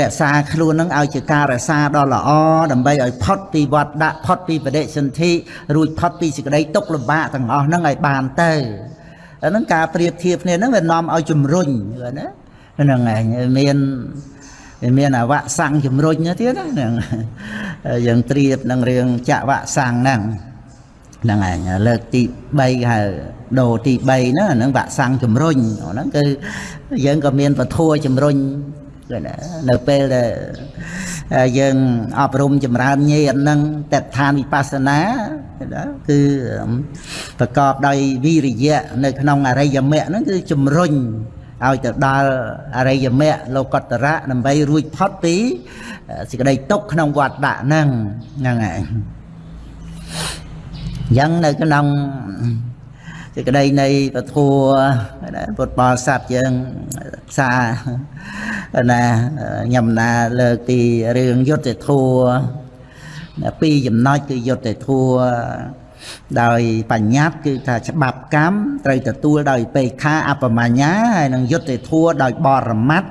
រក្សាខ្លួននឹងឲ្យជាការរក្សាដ៏ល្អដើម្បីឲ្យផុតពីវត្តដាក់ផុតពីបដិសន្ធិរួចផុតពីសេចក្តីទុក្ខលំបាកទាំងអស់ហ្នឹងឲ្យបានទៅហ្នឹងការប្រៀបធៀបគ្នាហ្នឹងវានាំឲ្យជំរុញណាហ្នឹងឯងមាន មានអវៈសੰងជំរុញទៀតហ្នឹងយើងត្រៀបនឹងរឿងចវៈសੰងហ្នឹងហ្នឹងហើយលើកទី3ហៅដូរទី3ហ្នឹងអាហ្នឹងវាក់សាំងជំរុញហ្នឹងគឺយើងក៏មានពធัวជំរុញគឺណានៅពេលដែលយើងអប់រំចម្រើនញាណហ្នឹងតេដ្ឋានវិបស្សនាគឺប្រកបដោយវិរិយៈនៅក្នុងអរិយមគ្គហ្នឹងគឺជំរុញ ឲ្យទៅដល់អរិយមគ្គលោកតរៈដើម្បីរួចផុតពីសេចក្តីទុក្ខក្នុងវត្តដាក់ហ្នឹងហ្នឹងហើយយ៉ាងនៅក្នុងសេចក្តីនៃពធัวពុទ្ធបរិស័ទយើងសាណាញ៉ាំណាលើកពីរឿងយុទ្ធធัวពីរចំណុចគឺយុទ្ធធัว ដោយបញ្ញត្តិគឺថាច្បាប់កម្មត្រូវទទួលដោយបេខាអបមញ្ញាហើយនឹងយុទ្ធធัวដោយបរមត្ត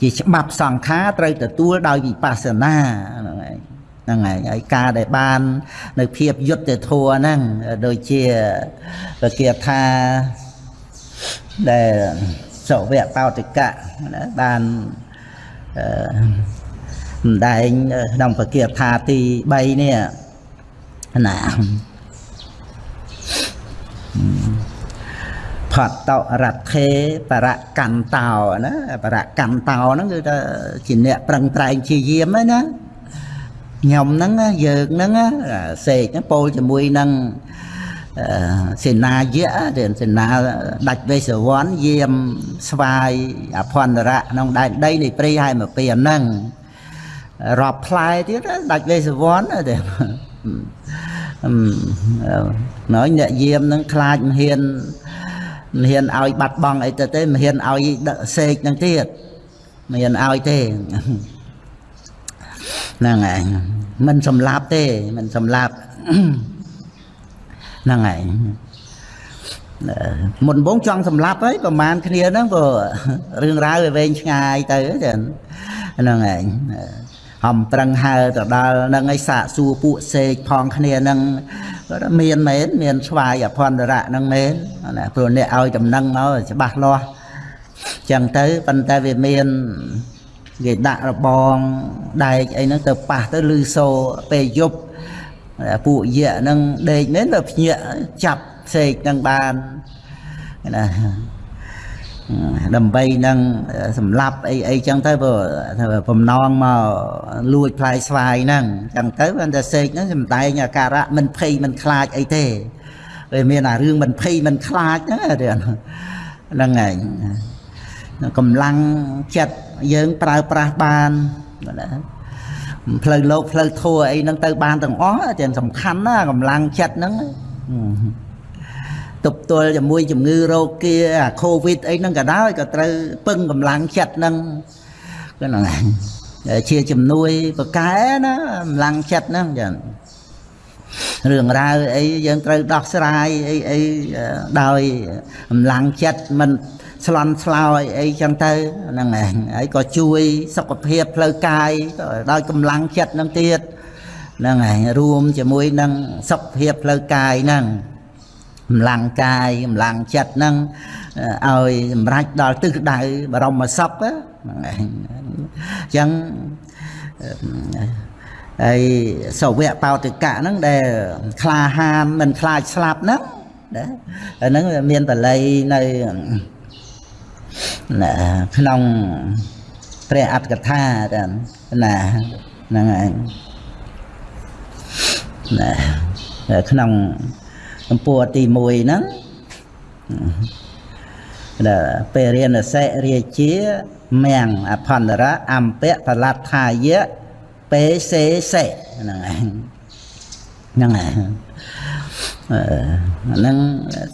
ជាច្បាប់សង្ខារត្រូវទទួលដោយវិបស្សនាហ្នឹងហើយហ្នឹងហើយហើយការដែលបាន នៅភាពយុទ្ធធัวហ្នឹងដូចជាពគាថាដែលសុវៈបោតិកៈបានអឺម្ដែងក្នុងពគាថាទី3នេះ ណាផតតរថេបរកន្តោណាបរកន្តោហ្នឹងគឺថាជាអ្នកប្រឹងប្រែងជាយាមហ្នឹងណាខ្ញុំហ្នឹងយើងហ្នឹងសេកពោលជាមួយនឹងសេនាយៈដែលសេនាដាច់វេសវ័នយាមស្វាយអភន្តរៈក្នុងដែនដីនៃព្រៃហើយមកពីហ្នឹងរាប់ផ្លែទៀតដាច់វេសវ័នទេ ណយអ្នកយាមនឹងខ្លាចមិនហ៊ានមិនហ៊ានឲ្យបាត់បង់អីទៅទេមិនហ៊ានឲ្យសេកនឹងទៀតមិនហ៊ានឲ្យទេហ្នឹងហើយមិនសម្លាប់ទេមិនសម្លាប់ហ្នឹងហើយមុនបងចង់សម្លាប់ហើយប្រហែលគ្នាហ្នឹងព្រោះរឿងរ៉ាវវាវែងឆ្ងាយទៅចឹងហ្នឹងហើយ ហំប្រឹងហើទៅដល់នឹងឯសាកសួរពួកសេកផងគ្នានឹងគាត់មានមែនមានស្វាយអភន្តរៈនឹងមែនណាព្រោះអ្នកឲ្យដំណឹងមកច្បាស់លាស់ចឹងទៅប៉ុន្តែវាមានគេដាក់របងដែកអីហ្នឹងទៅប៉ះទៅលឺសូពេលយប់ពួកយៈហ្នឹងដេកមែនទៅភ្ញាក់ចាប់សេកហ្នឹងបានណា ដើម្បីនឹងសម្លាប់អីអីចឹងទៅព្រោះបំណងមកលួចផ្លែស្វាយហ្នឹងចឹងទៅបានតែសេកហ្នឹងសំដែងអាការៈមិនភ័យមិនខ្លាចអីទេវាមានអារឿងមិនភ័យមិនខ្លាចហ្នឹងហ្នឹងហើយកម្លាំងចិត្តយើងប្រើប្រាស់បានណាផ្លូវលោកផ្លូវធัวអីហ្នឹងទៅបានទាំងអស់តែសំខាន់ណាកម្លាំងចិត្តហ្នឹង ទប់ទល់ជាមួយជំងឺរោគាអាកូវីដអីហ្នឹងក៏ដោយក៏ត្រូវពឹងកម្លាំងចិត្តហ្នឹងគឺហ្នឹងជាជំនួយបកែណាកម្លាំងចិត្តហ្នឹងចឹងរឿងរ៉ាវអីយើងត្រូវដោះស្រាយអីអីដោយកម្លាំងចិត្តមិនស្លន់ស្លោយអីចឹងទៅហ្នឹងឯងហើយក៏ជួយសុខភាពផ្លូវកាយដោយកម្លាំងចិត្តហ្នឹងទៀតហ្នឹងឯងរួមជាមួយនឹងសុខភាពផ្លូវកាយហ្នឹង កម្លាំងកាយកម្លាំងចិត្តហ្នឹងឲ្យសម្រេចដល់ទិសដៅបរមសុខហ្នឹងឯងអញ្ចឹងហើយសវៈបោតិកៈហ្នឹងដែលក្លាហានមិនខ្លាចស្លាប់ហ្នឹងណាហ្នឹងមានបល័យនៅក្នុងព្រះអត្តកថាតាណាហ្នឹងឯងណាក្នុង កម្ពស់ទី1ហ្នឹងដែលពេលរៀនសិរាជាមៀងអផន្តរៈអំពៈផលត្ថាយៈពេសេសេហ្នឹងឯងហ្នឹងឯងហ្នឹង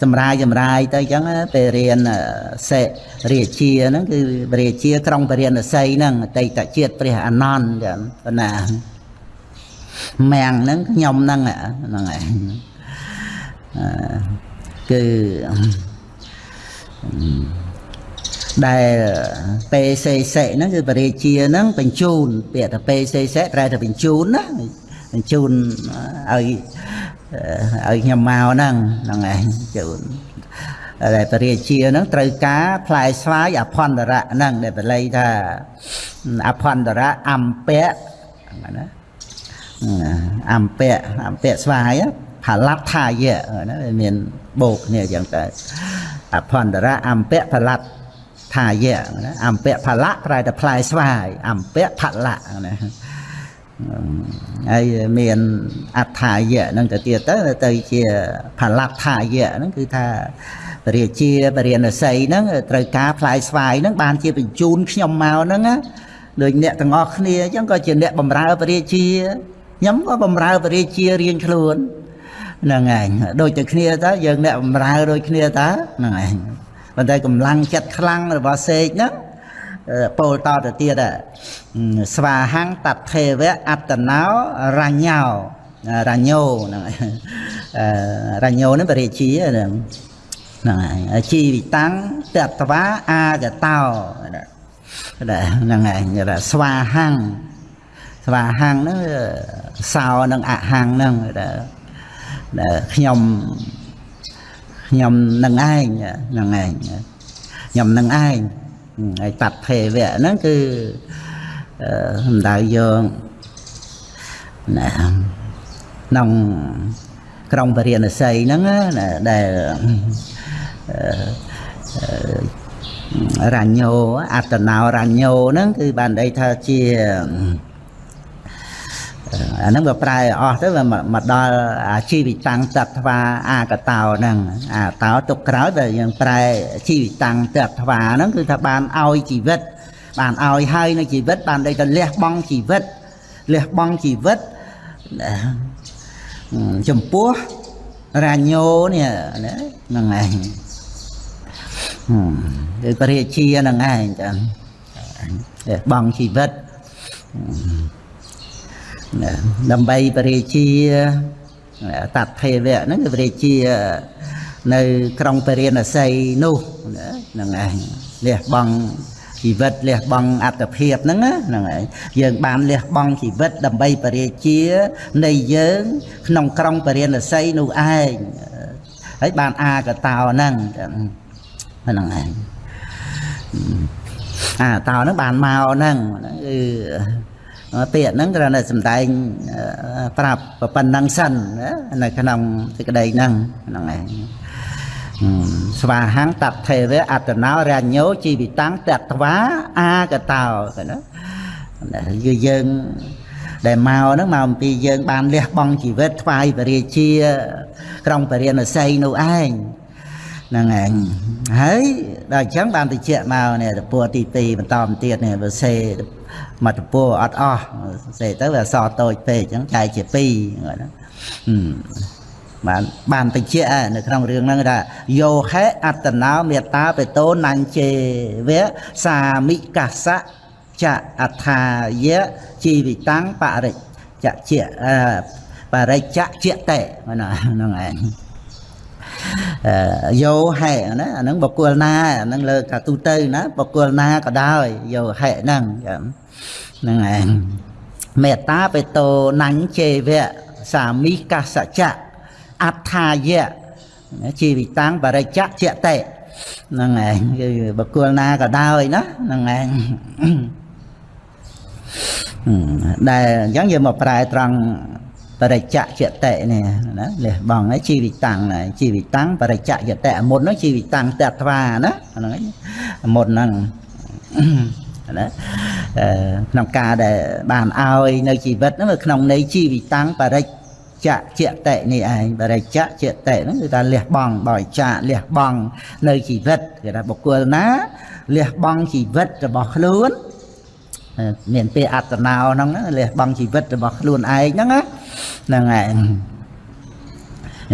សម្រាយចម្រាយទៅអញ្ចឹងពេលរៀនសេរាជាហ្នឹងគឺរាជាក្រុងបរិញ្ញាស័យហ្នឹងអតីតជាតិព្រះអានន្ទចឹងប៉ុណ្ណាមាំងហ្នឹងខ្ញុំហ្នឹងហ្នឹងឯង គឺដែលពេសេសេហ្នឹងគឺបរិជាហ្នឹងបញ្ជូនពាក្យថាពេសេសេប្រែថាបញ្ជូនណាបញ្ជូនឲ្យឲ្យខ្ញុំមកហ្នឹងហ្នឹងឯងជូនដែលបរិជាហ្នឹងត្រូវការផ្លែស្វាយអភន្តរៈហ្នឹងដែលបល័យថាអភន្តរៈអំពៈណាអំពៈអំពៈស្វាយ ហលដ្ឋាយៈណាមានបូកគ្នាអញ្ចឹងទៅអភន្តរៈអម្ពៈផលដ្ឋថាយៈណាអម្ពៈផលៈប្រែតែផ្លែស្វាយអម្ពៈផលៈណាហើយមានអដ្ឋាយៈហ្នឹងទៅទៀតទៅទៅជាផលៈថាយៈហ្នឹងគឺថាពរាជាពរាណសីហ្នឹងត្រូវការផ្លែស្វាយហ្នឹងបានជាបញ្ជូនខ្ញុំមកហ្នឹងណាដូចអ្នកទាំងអស់គ្នាអញ្ចឹងក៏ជាអ្នកបម្រើពរាជាខ្ញុំក៏បម្រើពរាជារៀងខ្លួន ហ្នឹងឯងដូចតែគ្នាតើយើងអ្នកបម្រើដូចគ្នាតើហ្នឹងឯងប៉ុន្តែកម្លាំងចិត្តខ្លាំងរបស់សេកហ្នឹងពោលតទៅទៀតស្វាហੰតថេវៈអត្តណោរញ្ញោរញ្ញោហ្នឹងរញ្ញោហ្នឹងបរិជាហ្នឹងហ្នឹងហើយជីវិតាំងតតវាអាកតោហ្នឹងឯងស្វាហੰស្វាហੰហ្នឹងសោនឹងអហੰហ្នឹងដែល ខ្ញុំខ្ញុំនឹងឯងនឹងឯងខ្ញុំនឹងឯងហើយតថេវៈហ្នឹងគឺសំដៅយកណាក្នុងក្រុងពរិណស័យហ្នឹងណាដែលរញ្ញោអត្តណោរញ្ញោហ្នឹងគឺបានន័យថាជា អាហ្នឹងវាប្រែអស់ទៅវាមកដល់អាជីវិតាំងតត្វាអាកតោហ្នឹងអាតោទុកក្រោយតែយើងប្រែជីវិតាំងតត្វាហ្នឹងគឺថាបានឲ្យជីវិត បានឲ្យហើយនៅជីវិត បានដូចទៅលះបង់ជីវិតលះបង់ជីវិតចំពោះរាញោនេះណាហ្នឹងឯងគឺពរាជាហ្នឹងឯងចាលះបង់ជីវិត ដើម្បីបរិជាតថេវៈហ្នឹងគឺបរិជានៅក្រុងពរិណស័យនោះហ្នឹងឯងលះបង់ជីវិតលះបង់អត្តភាពហ្នឹងហ្នឹងឯងយើងបានលះបង់ជីវិតដើម្បីបរិជានៃយើងក្នុងក្រុងពរិណស័យនោះឯងហើយបានអាកតោហ្នឹងហ្នឹងឯងអាតោហ្នឹងបានមកហ្នឹងគឺ ពាក្យហ្នឹងគ្រាន់តែសំដែងប្រាប់ប៉ុណ្ណឹងសិននៅក្នុងសេចក្តីហ្នឹងហ្នឹងឯងស្វាហੰតថេវៈអត្តណោរញ្ញោជីវិតាំងតត្វាអាកតោណាគឺយើងដែលមកហ្នឹងមកអំពីយើងបានលះបង់ជីវិតថ្វាយពរាជា ក្រុងពរាណសីនោះឯងហ្នឹងឯងហើយដល់អញ្ចឹងបានតិចមកនេះតពួរទី2បន្តទៀតនេះបើសេ មកតពួរអត់អស់សេទៅវាអសតូចពេកអញ្ចឹងចែកជា2ណាបានបានតិចនៅក្នុងរឿងហ្នឹងថាយោហេអត្តនោមេតាបេតោនញ្ជេវៈសាមិកសៈចអថាយៈជីវិតាំងបរិច្ចជាបរិច្ចជាតេណាហ្នឹងឯងយោហេណាអាហ្នឹងបកគលណាអាហ្នឹងលើកាទូទៅណាបកគលណាក៏ដោយយោហេហ្នឹង ហ្នឹងឯងមេតាបេតោណញ្ជេវៈសាមីកសច្ចៈអដ្ឋាយៈជីវិតាំងបរិច្ចៈជាតេហ្នឹងឯងគឺបកគលណាក៏ដោយណាហ្នឹងឯងដែលអញ្ចឹងយើងមកប្រែត្រង់បរិច្ចៈយតិនេះណាលះបង់ហើយជីវិតាំងជីវិតាំងបរិច្ចៈយតិមុននោះជីវិតាំងតត្វាណាហ្នឹងមុនហ្នឹងណា ក្នុងការដែលបានឲ្យនៅជីវិតហ្នឹងក្នុងន័យជីវិតាំងបរិច្ចៈជាតិនេះឯងបរិច្ចៈជាតិហ្នឹងគឺថាលះបង់បរិច្ចៈលះបង់នៅជីវិតគេថាបុគ្គលណាលះបង់ជីវិតរបស់ខ្លួនមានពេលអត្តណោហ្នឹងលះបង់ជីវិតរបស់ខ្លួនឯងហ្នឹងហ្នឹងឯង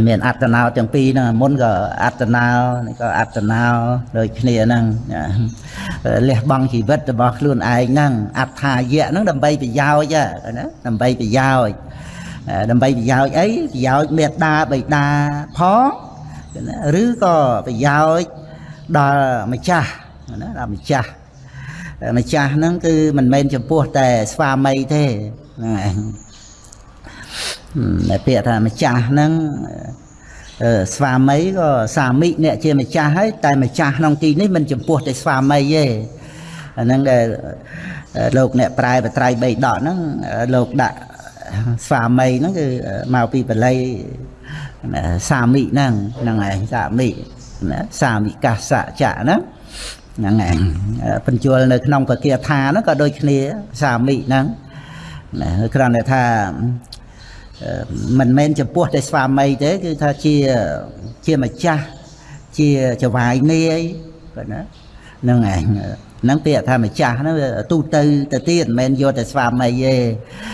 មានអត្តណោទាំងពីរហ្នឹងមុនក៏អត្តណោនេះក៏អត្តណោដូចគ្នាហ្នឹងលះបង់ជីវិតរបស់ខ្លួនឯងហ្នឹងអត្ថាយៈហ្នឹងដើម្បីប្រយោជន៍ណាដើម្បីប្រយោជន៍ដើម្បីប្រយោជន៍អីប្រយោជន៍មេត្តាបិតាផងឬក៏ប្រយោជន៍ដល់ម្ចាស់ណាដល់ម្ចាស់ម្ចាស់ហ្នឹងគឺមិនមែនចំពោះតែស្វាមីទេហ្នឹងឯងតែ ពាក្យថាម្ចាស់ហ្នឹងស្វាមីក៏សាមិអ្នកជាម្ចាស់ហើយតែម្ចាស់ក្នុងទីនេះមិនចំពោះតែស្វាមីទេអាហ្នឹងដែលលោកអ្នកប្រែបត្រៃបីដកហ្នឹងលោកដាក់ស្វាមីហ្នឹងគឺមកពីបល័យសាមិហ្នឹងហ្នឹងឯងសាមិណាសាមិកាសៈចៈហ្នឹងហ្នឹងឯងបញ្ជូលនៅក្នុងពគាថាហ្នឹងក៏ដូចគ្នាសាមិហ្នឹងណាគ្រាន់តែថា មិនមែនចំពោះតែស្វាមីទេគឺថាជាជាម្ចាស់ជាចវាយនាយគាត់ណាហ្នឹងឯងហ្នឹងពាក្យថាម្ចាស់ហ្នឹងទូទៅទៅទៀតមិនមែនយកតែស្វាមីទេ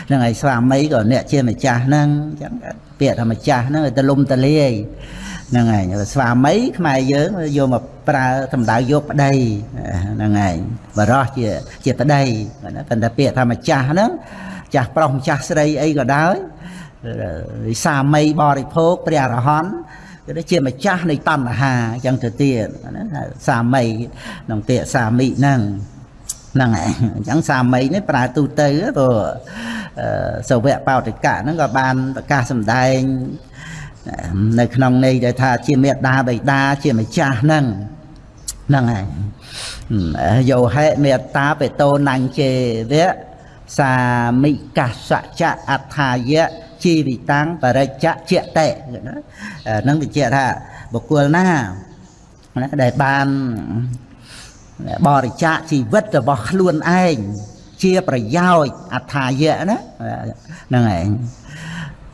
ហ្នឹងហើយស្វាមីក៏អ្នកជាម្ចាស់ហ្នឹងអញ្ចឹងពាក្យថាម្ចាស់ហ្នឹងទៅលំតលាយហ្នឹងហើយស្វាមីខ្មែរយើងយកមកប្រើសម្ដៅយកប្តីហ្នឹងហើយបរោះជាជាប្តីប៉ុន្តែពាក្យថាម្ចាស់ហ្នឹងចាស់ប្រុសម្ចាស់ស្រីអីក៏ដោយ សាមីបរិភោគព្រះអរហន្តគឺជាម្ចាស់នៃតណ្ហាអញ្ចឹងទៅទៀតណាសាមីក្នុងពាក្យសាមីហ្នឹងហ្នឹងហើយអញ្ចឹងសាមីនេះប្រើទូទៅព្រោះសវៈបោតិកៈហ្នឹងក៏បានប្រកាសសម្ដែងនៅក្នុងន័យដែលថាជាមេដាបិតាជាម្ចាស់ហ្នឹងហ្នឹងហើយយោហេមេត្តាបេតោនញ្ជេវៈសាមិកសច្ចៈអដ្ឋាយៈ ជីវិតាំងបរិច្ចៈជាតេនឹងបញ្ជាក់ថាបុគ្គលណាណាដែលបានបរិច្ចាគជីវិតរបស់ខ្លួនឯងជាប្រយោជន៍អដ្ឋាយៈណាហ្នឹងឯង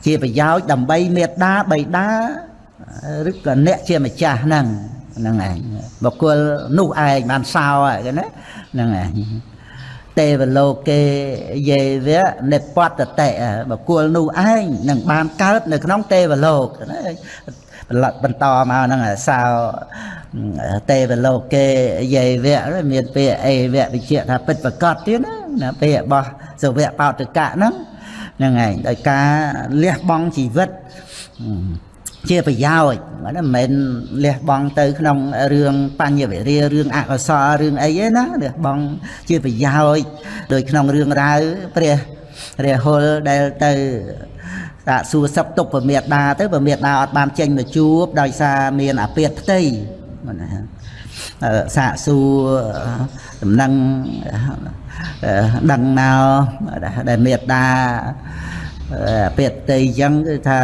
ជាប្រយោជន៍ដើម្បីមេត្តាបៃតាឬក៏អ្នកជាម្ចាស់ហ្នឹងហ្នឹងឯងបុគ្គលនោះឯងបានសោហ្នឹងណាហ្នឹងឯង ទេវលោកេយេវៈនិបតតេបកុលនោះឯងនឹងបានកើតនៅក្នុងទេវលោកណាបន្តមកហ្នឹងសោទេវលោកេយេវៈមានពាក្យអេវៈវិជ្ជាថាពិតប្រកបទៀតណាពាក្យរបស់សវៈបោតកៈហ្នឹងហ្នឹងឯងដោយការលះបង់ជីវិត ជាប្រយោជន៍មិនមែនលះបង់ទៅក្នុងរឿងបញ្ញវិរិយរឿងអកុសលរឿងអីទេណាលះបង់ជាប្រយោជន៍ដោយក្នុងរឿងរ៉ាវព្រះរាហុលដែលទៅសាកសួរសឹកទុកពមេដាទៅពមេដាអត់បានចេញមកជួបដោយសារមានអាពាតផ្ទៃណាសាកសួរដំណឹងដឹងណៅដែលមេដាពាតផ្ទៃអញ្ចឹងគឺថា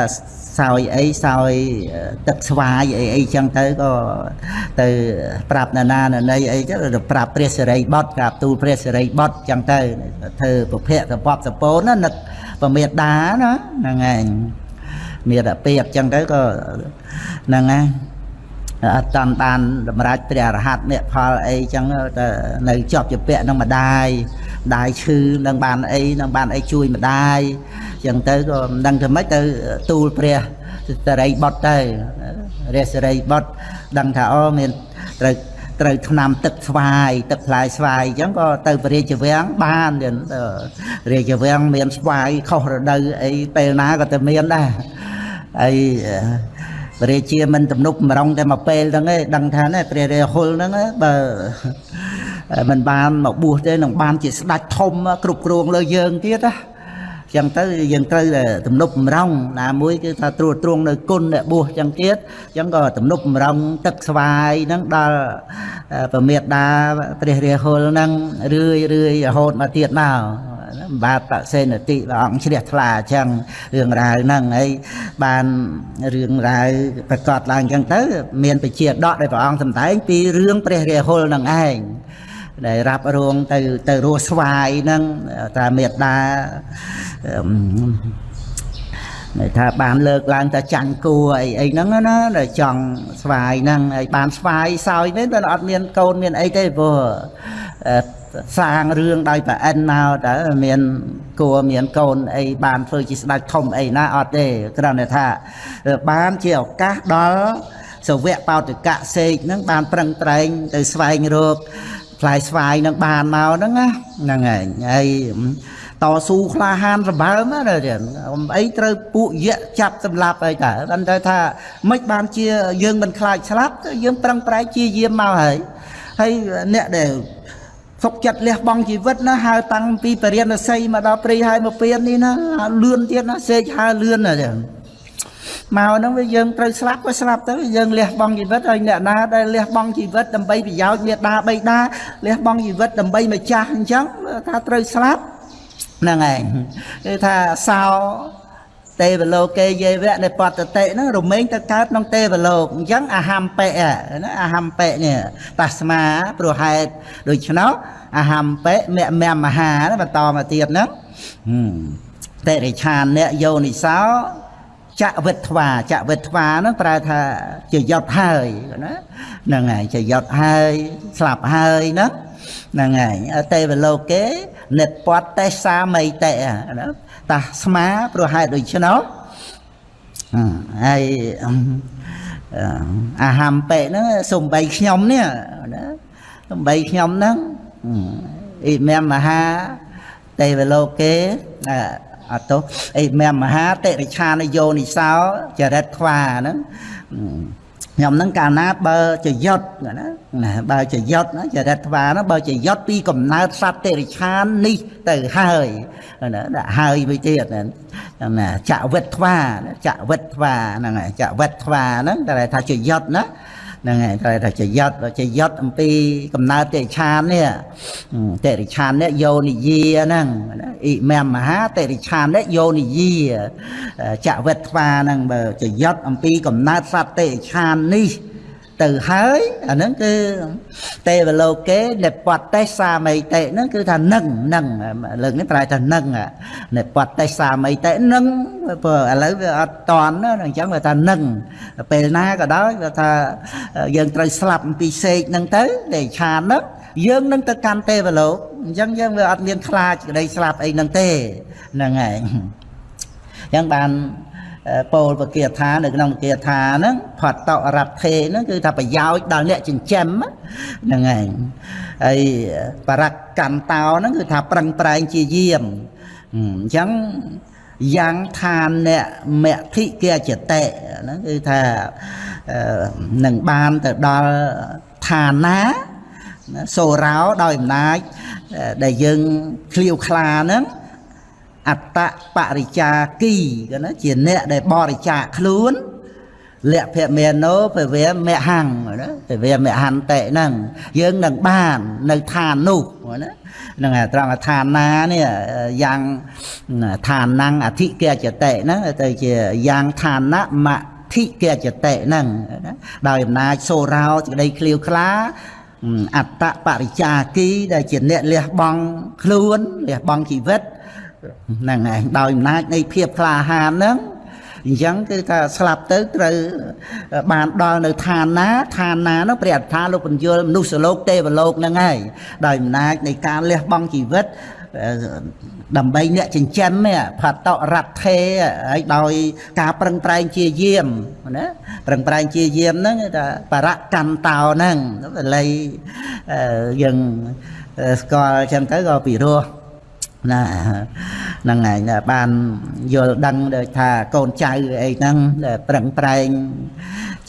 សោយអីសោយទឹកស្វាយអីអីចឹងទៅក៏ទៅប្រាប់ណានាណីអីទៅប្រាប់ព្រះសិរីបុត្រប្រាប់ទូលព្រះសិរីបុត្រចឹងទៅធ្វើពុភៈសពសពូនណានឹកពមេដាណាហ្នឹងឯងមានតែពេកចឹងទៅក៏ហ្នឹងហើយអត់តាន់បានតម្រាច់ព្រះអរហន្តមេផលអីចឹងទៅនៅជាប់ជាពាក់នឹងម្ដាយម្ដាយឈឺនឹងបានអីនឹងបានអីជួយម្ដាយ ចឹងទៅក៏មិនដឹងធ្វើម៉េចទៅទូលព្រះសិរីបុត្រទៅរាសិរីបុត្រដឹងថាអូមានត្រូវត្រូវឆ្នាំទឹកស្វាយទឹកផ្លែស្វាយអញ្ចឹងក៏ទៅពរាជវាំងបានទៀតរាជវាំងមានស្វាយខុសរដូវអីពេលណាក៏ទៅមានដែរហើយព្រះរាជាមិនទំនុកម្រងតែមកពេលហ្នឹងឯងដឹងថាណាព្រះរាហុលហ្នឹងបើមិនបានមកបួសទេនឹងបានជាស្ដេចធំគ្រប់គ្រងលើយើងទៀតណា ចឹងទៅយើងត្រូវតែទំនប់បំរុងណាមួយគឺថាត្រួតត្រងនៅគុណអ្នកបួសចឹងទៀតចឹងក៏ទំនប់បំរុងទឹកស្វាយហ្នឹងដល់ប្រមេតាព្រះរាហុលហ្នឹងរឿយរឿយរហូតមកទៀតមកបាទបសេនតិព្រះអង្គជ្រះថ្លាអញ្ចឹងរឿងរ៉ាវហ្នឹងហើយបានរឿងរ៉ាវប្រកាសឡើងអញ្ចឹងទៅ មានពជាដកដែលព្រះអង្គសម្ដែងពីរឿងព្រះរាហុលហ្នឹងឯង ដែលរ៉ាប់រងទៅទៅរស់ស្វាយហ្នឹងតាមេត្តានៅថាបានលើកឡើងតែចាញ់គួរអីអីហ្នឹងណាដែលចង់ស្វាយហ្នឹងហើយបានស្វាយសោយវិញតែអត់មានកូនមានអីទេព្រោះសាងរឿងដោយប្រអិនមកតើមានគួរមានកូនអីបានធ្វើជាស្ដេចធំអីណាអត់ទេគ្រាន់តែថាបានជាឱកាសដល់សវៈបោតកៈសេកហ្នឹងបានប្រឹងប្រែងទៅស្វែងរក ផ្លែស្វាយនឹងបានមកហ្នឹងណាហ្នឹងហើយហើយតស៊ូក្លាហានសម្បើមណាទៀតអីត្រូវពួកយៈចាប់សម្លាប់អីតើបានទៅថាមិនបានជាយើងមិនខ្លាចស្លាប់យើងប្រឹងប្រែងជាយាមមកហើយហើយអ្នកដែលសុកចិត្តលះបង់ជីវិតណាហើតាំងពីបរិញ្ញាស័យមកដល់ព្រៃហើយមកពៀននេះណាលឿនទៀតណាសេកហើលឿនណាចឹង មកហ្នឹងវាយើងត្រូវស្លាប់ក៏ស្លាប់ទៅយើងលះបង់ជីវិតហើយអ្នកណាដែលលះបង់ជីវិតដើម្បីប្រយោជន៍មេដាបៃតាលះបង់ជីវិតដើម្បីម្ចាស់អញ្ចឹងថាត្រូវស្លាប់ហ្នឹងឯងគឺថាសោទេវលោកេយេវៈនៃបតតិហ្នឹងរមែងទៅកើតក្នុងទេវលោកអញ្ចឹងអហំបិណាអហំបិនេះតាស្មាព្រោះហេតុដូច្នោះអហំបិមមមហាបន្តមកទៀតហ្នឹងតិរិឆានអ្នកយោនិសោ ចវិទ្វាចវិទ្វាហ្នឹងប្រែថាជាយត់ហើយណាហ្នឹងហើយជាយត់ហើយស្លាប់ហើយហ្នឹងហ្នឹងហើយទេវលោកេនិតពតតេសាមីតេណាតាស្មាព្រោះហេតុដូច្នោះហើយអាហាំពេហ្នឹងសំបីខ្ញុំនេះណាសំបីខ្ញុំហ្នឹងអ៊ីមែមមហាទេវលោកេ អត់ទោអ៊ីមែមមហាតិរិឆានយោនិសោចរិតខ្វាហ្នឹងខ្ញុំហ្នឹងកាលណាបើចយុតណាណាបើចយុតណាចរិតថ្វាណាបើចយុតពីកំណើតសត្វតិរិឆាននេះទៅហើយណាដាក់ហើយវិញទៀតណាណាចវិតថ្វាចវិតថ្វាហ្នឹងហើយចវិតថ្វាហ្នឹងតែថាចយុតណា ហ្នឹងហើយត្រូវថាចយត់ចយត់អំពីកំណើតតិរិឆាននេះតិរិឆាននេះយោនិយាហ្នឹងអ៊ីមែមមហាតិរិឆាននេះយោនិយាចវិតថ្វាហ្នឹងបើចយត់អំពីកំណើតសត្វតិរិឆាននេះ ទៅហើយអាហ្នឹងគឺទេវលោកេនិពតេសាមីតេហ្នឹងគឺថានឹងនឹងលើកនេះប្រែថានឹងនិពតេសាមីតេនឹងព្រោះឥឡូវវាអត់តន់ណាអញ្ចឹងវាថានឹងពេលណាក៏ដោយវាថាយើងត្រូវស្លាប់អំពីសេកហ្នឹងទៅទេឆានហ្នឹងយើងនឹងទៅកាន់ទេវលោកអញ្ចឹងយើងវាអត់មានខ្លាចក្តីស្លាប់អីហ្នឹងទេហ្នឹងហើយអញ្ចឹងបាន ពោលពគាថានៅក្នុងពគាថាហ្នឹងផតតរថេហ្នឹងគឺថាប្រយោជន៍ដល់អ្នកចិញ្ចឹមហ្នឹងឯងហើយបរកន្តោហ្នឹងគឺថាប្រឹងប្រែងជាយាមអញ្ចឹងយ៉ាងឋានអ្នកមធិគាចតិហ្នឹងគឺថានឹងបានទៅដល់ឋានណាសូរោដោយអំណាចដែលយើងឃ្លាវខ្លាហ្នឹង អត្តបរិចាគីគេណាជាអ្នកដែលបរិច្ចាគខ្លួនលក្ខភមេណោពវេមហੰណាពវេមហន្តិហ្នឹងយើងនឹងបាននៅឋាននោះណាហ្នឹងហើយត្រង់ឋានណានេះយ៉ាងឋានណੰអធិកចតិហ្នឹងទៅជាយ៉ាងឋានៈមធិកចតិហ្នឹងណាដោយអំណាចសូរោសេចក្តីឃ្លាវខ្លាអត្តបរិចាគីដែលជាអ្នកលះបង់ខ្លួនលះបង់ជីវិត ហ្នឹងឯងដោយអំណាចនៃភាពក្លាហានហ្នឹងអញ្ចឹងគឺថាស្លាប់ទៅត្រូវបានដល់នៅឋានណាឋានណានោះព្រះអត្ថាលោកបញ្យលមនុស្សលោកទេវលោកហ្នឹងហើយដោយអំណាចនៃការលះបង់ជីវិតដើម្បីអ្នកចិញ្ចឹមផតរថេហើយដោយការប្រឹងប្រែងជាយាមណាប្រឹងប្រែងជាយាមហ្នឹងថាបរកន្តោហ្នឹងល័យយើងស្គាល់ចឹងទៅក៏ពិរោះ ណាហ្នឹងឯងបានយល់ដឹងដូចថាកូនចៅអីហ្នឹងប្រឹងប្រែង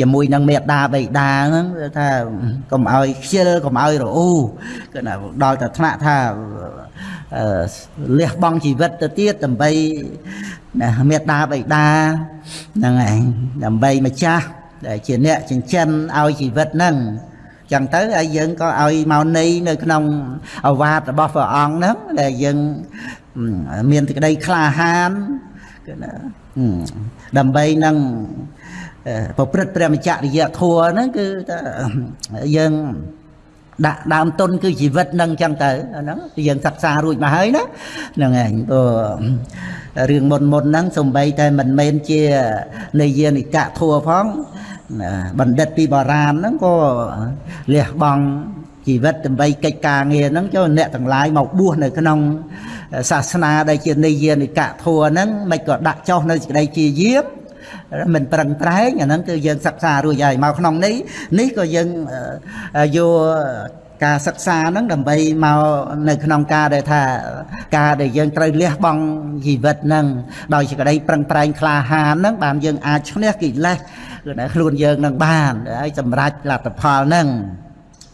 ជាមួយនឹងមេដាបៃតាហ្នឹងថាកុំឲ្យខ្ជិលកុំឲ្យរអ៊ូគឺដល់តែថ្នាក់ថាលះបង់ជីវិតទៅទៀតដើម្បីមេដាបៃតាហ្នឹងឯងដើម្បីម្ចាស់ដែលជាអ្នកចិញ្ចឹមឲ្យជីវិតហ្នឹង ចឹងទៅហើយយើងក៏ឲ្យមកនៃនៅក្នុងអវាទរបស់ព្រះអង្គហ្នឹងដែលយើងមានសេចក្តីក្លាហានគឺណាដើម្បីនឹងប្រព្រឹត្តព្រះមច្ចរិយធัวហ្នឹងគឺថាយើងដាក់ដើមទុនគឺជីវិតនឹងចឹងទៅហ្នឹងយើងសិក្សារួចមកហើយណាហ្នឹងឯងព្រោះរឿងមុនមុនហ្នឹងសំបីតែមិនមែនជានិយានិកៈធัวផង បណ្ឌិតពីបារាណហ្នឹងក៏លះបង់ជីវិតដើម្បីកិច្ចការងារហ្នឹងចូលអ្នកទាំងឡាយមកបួសនៅក្នុងសាសនាដែលជានិយានិកៈធัวហ្នឹងមិនក៏ដាក់ចុះនៅសេចក្តីជាយាមមិនប្រឹងប្រែងអាហ្នឹងគឺយើងសិក្សារួចហើយមកក្នុងនេះនេះក៏យើងយកការសិក្សាហ្នឹងដើម្បីមកនៅក្នុងការដែលថាការដែលយើងត្រូវលះបង់ជីវិតហ្នឹងដោយសេចក្តីប្រឹងប្រែងក្លាហានហ្នឹងបានយើងអាចឈ្នះកិលេស គឺថាខ្លួនយើងនឹងបានហើយសម្រេចលទ្ធផលហ្នឹង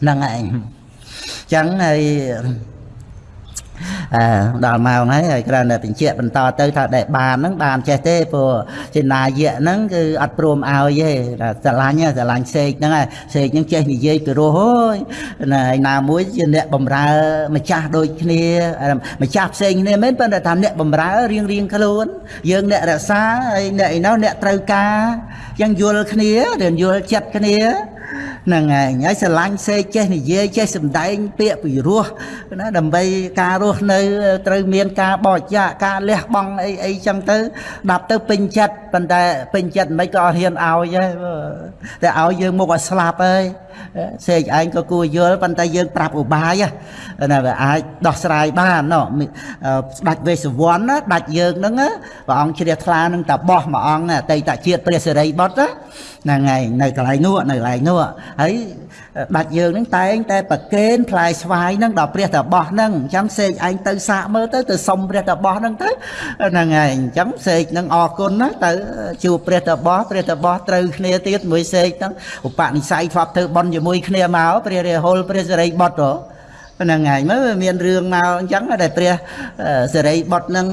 ហ្នឹងឯងចឹងហើយអើ ដល់ម៉ោងហើយហើយគ្រាន់តែបញ្ជាក់បន្តទៅថាដែលបានហ្នឹងបានចេះទេព្រោះចេនាយៈហ្នឹងគឺអត់ព្រមឲ្យទេថាស្រឡាញ់ហ៎ស្រឡាញ់សេកហ្នឹងហើយសេកហ្នឹងចេះនិយាយពីរោះអើយណាឯណាមួយជាអ្នកបំរើម្ចាស់ដូចគ្នាម្ចាស់ផ្សេងគ្នាមែនប៉ុន្តែថាអ្នកបំរើរៀងរៀងខ្លួន យើងអ្នករក្សាហើយអ្នកឯណោះអ្នកត្រូវការយ៉ាងយល់គ្នារៀនយល់ចិត្តគ្នា ហ្នឹងហើយហើយស្រឡាញ់សេកចេះនិយាយចេះសម្ដែងពាក្យពីរោះណាដើម្បីការរស់នៅត្រូវមានការបរិច្ចាគការលះបង់អីអីចឹងទៅដាប់ទៅពេញចិត្តប៉ុន្តែពេញចិត្តមិនក៏អត់ហ៊ានឲ្យទេតែឲ្យយើងមុខឲ្យស្លាប់ហើយ សេកឯងក៏គួរយល់ប៉ុន្តែយើង ប្រាប់ឧបាយណាវាអាចដោះស្រាយបានណោះស្ដេចវេស្សវណ្ណណាដាច់យើងហ្នឹងព្រះអង្គជ្រះថ្លានឹងតាបោះមួយអង្គអតីតជាតិព្រះសិរីបុត្រហ្នឹងហើយនៅកន្លែងនោះនៅកន្លែងនោះហើយដាច់យើងហ្នឹងតែងតែប្រកេនផ្លែស្វាយហ្នឹងដល់ព្រះតាបោះហ្នឹងអញ្ចឹងសេកឯងទៅសាកមើលទៅទៅសុំព្រះតាបោះហ្នឹងទៅហ្នឹងហើយអញ្ចឹងសេកហ្នឹងអរគុណណាទៅជួបព្រះតាបោះព្រះតាបោះត្រូវគ្នាទៀតមួយសេកហ្នឹងឧបនិស្ស័យធ្លាប់ធ្វើបន់ជាមួយគ្នាមកព្រះរាហុលព្រះសិរីបុត្រហ្នឹងហើយមើលមានរឿងមកអញ្ចឹងតែព្រះសិរីបុត្រនឹង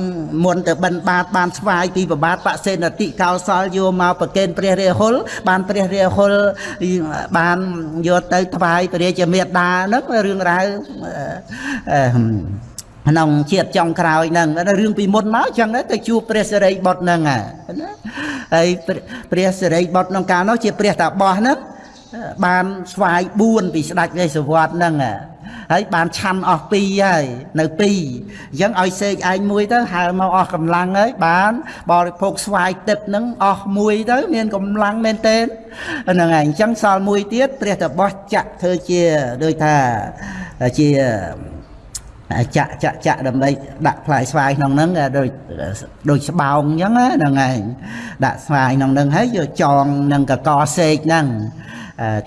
មុនទៅបិណ្ឌបាតបានស្វាយពីប្របាទបសេនតិកោសលយកមកប្រកេនព្រះរាហុលបានព្រះរាហុលបានយកទៅថ្វាយព្រះរាជមេត្តាហ្នឹងរឿងរ៉ាវក្នុងជាតិចុងក្រោយហ្នឹងរឿងពីមុនមកចឹងទៅជួបព្រះសិរីបុត្រហ្នឹងណាហើយព្រះសិរីបុត្រក្នុងកាលនោះជាព្រះតាបោះហ្នឹង បានស្វាយ4ពីស្ដេចវេស្សវត្តហ្នឹងហើយបានឆាន់អស់2ហើយនៅ2អញ្ចឹងឲ្យសេកឯងមួយទៅហើមកអស់កម្លាំងហើយបានបរិភោគស្វាយទឹកហ្នឹងអស់មួយទៅមានកម្លាំងមែនទែនហ្នឹងហើយអញ្ចឹងសល់មួយទៀតព្រះតបោះចាក់ធ្វើជាដូចថាជាចាក់ចាក់ចាក់ដើម្បីដាក់ផ្លែស្វាយក្នុងហ្នឹងដូចដូចស្បោងអញ្ចឹងហ្នឹងឯងដាក់ស្វាយក្នុងហ្នឹងហើយយកចងនឹងកកសេកហ្នឹង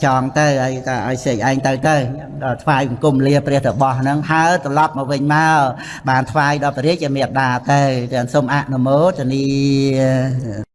ចងទៅហើយក៏ឲ្យសេកឯងទៅទៅដល់ថ្វាយបង្គំលាព្រះតបោះហ្នឹងហើត្រឡប់មកវិញមកបានថ្វាយដល់ព្រះរាជមេត្តាទៅទាំងសូមអនុមោទនា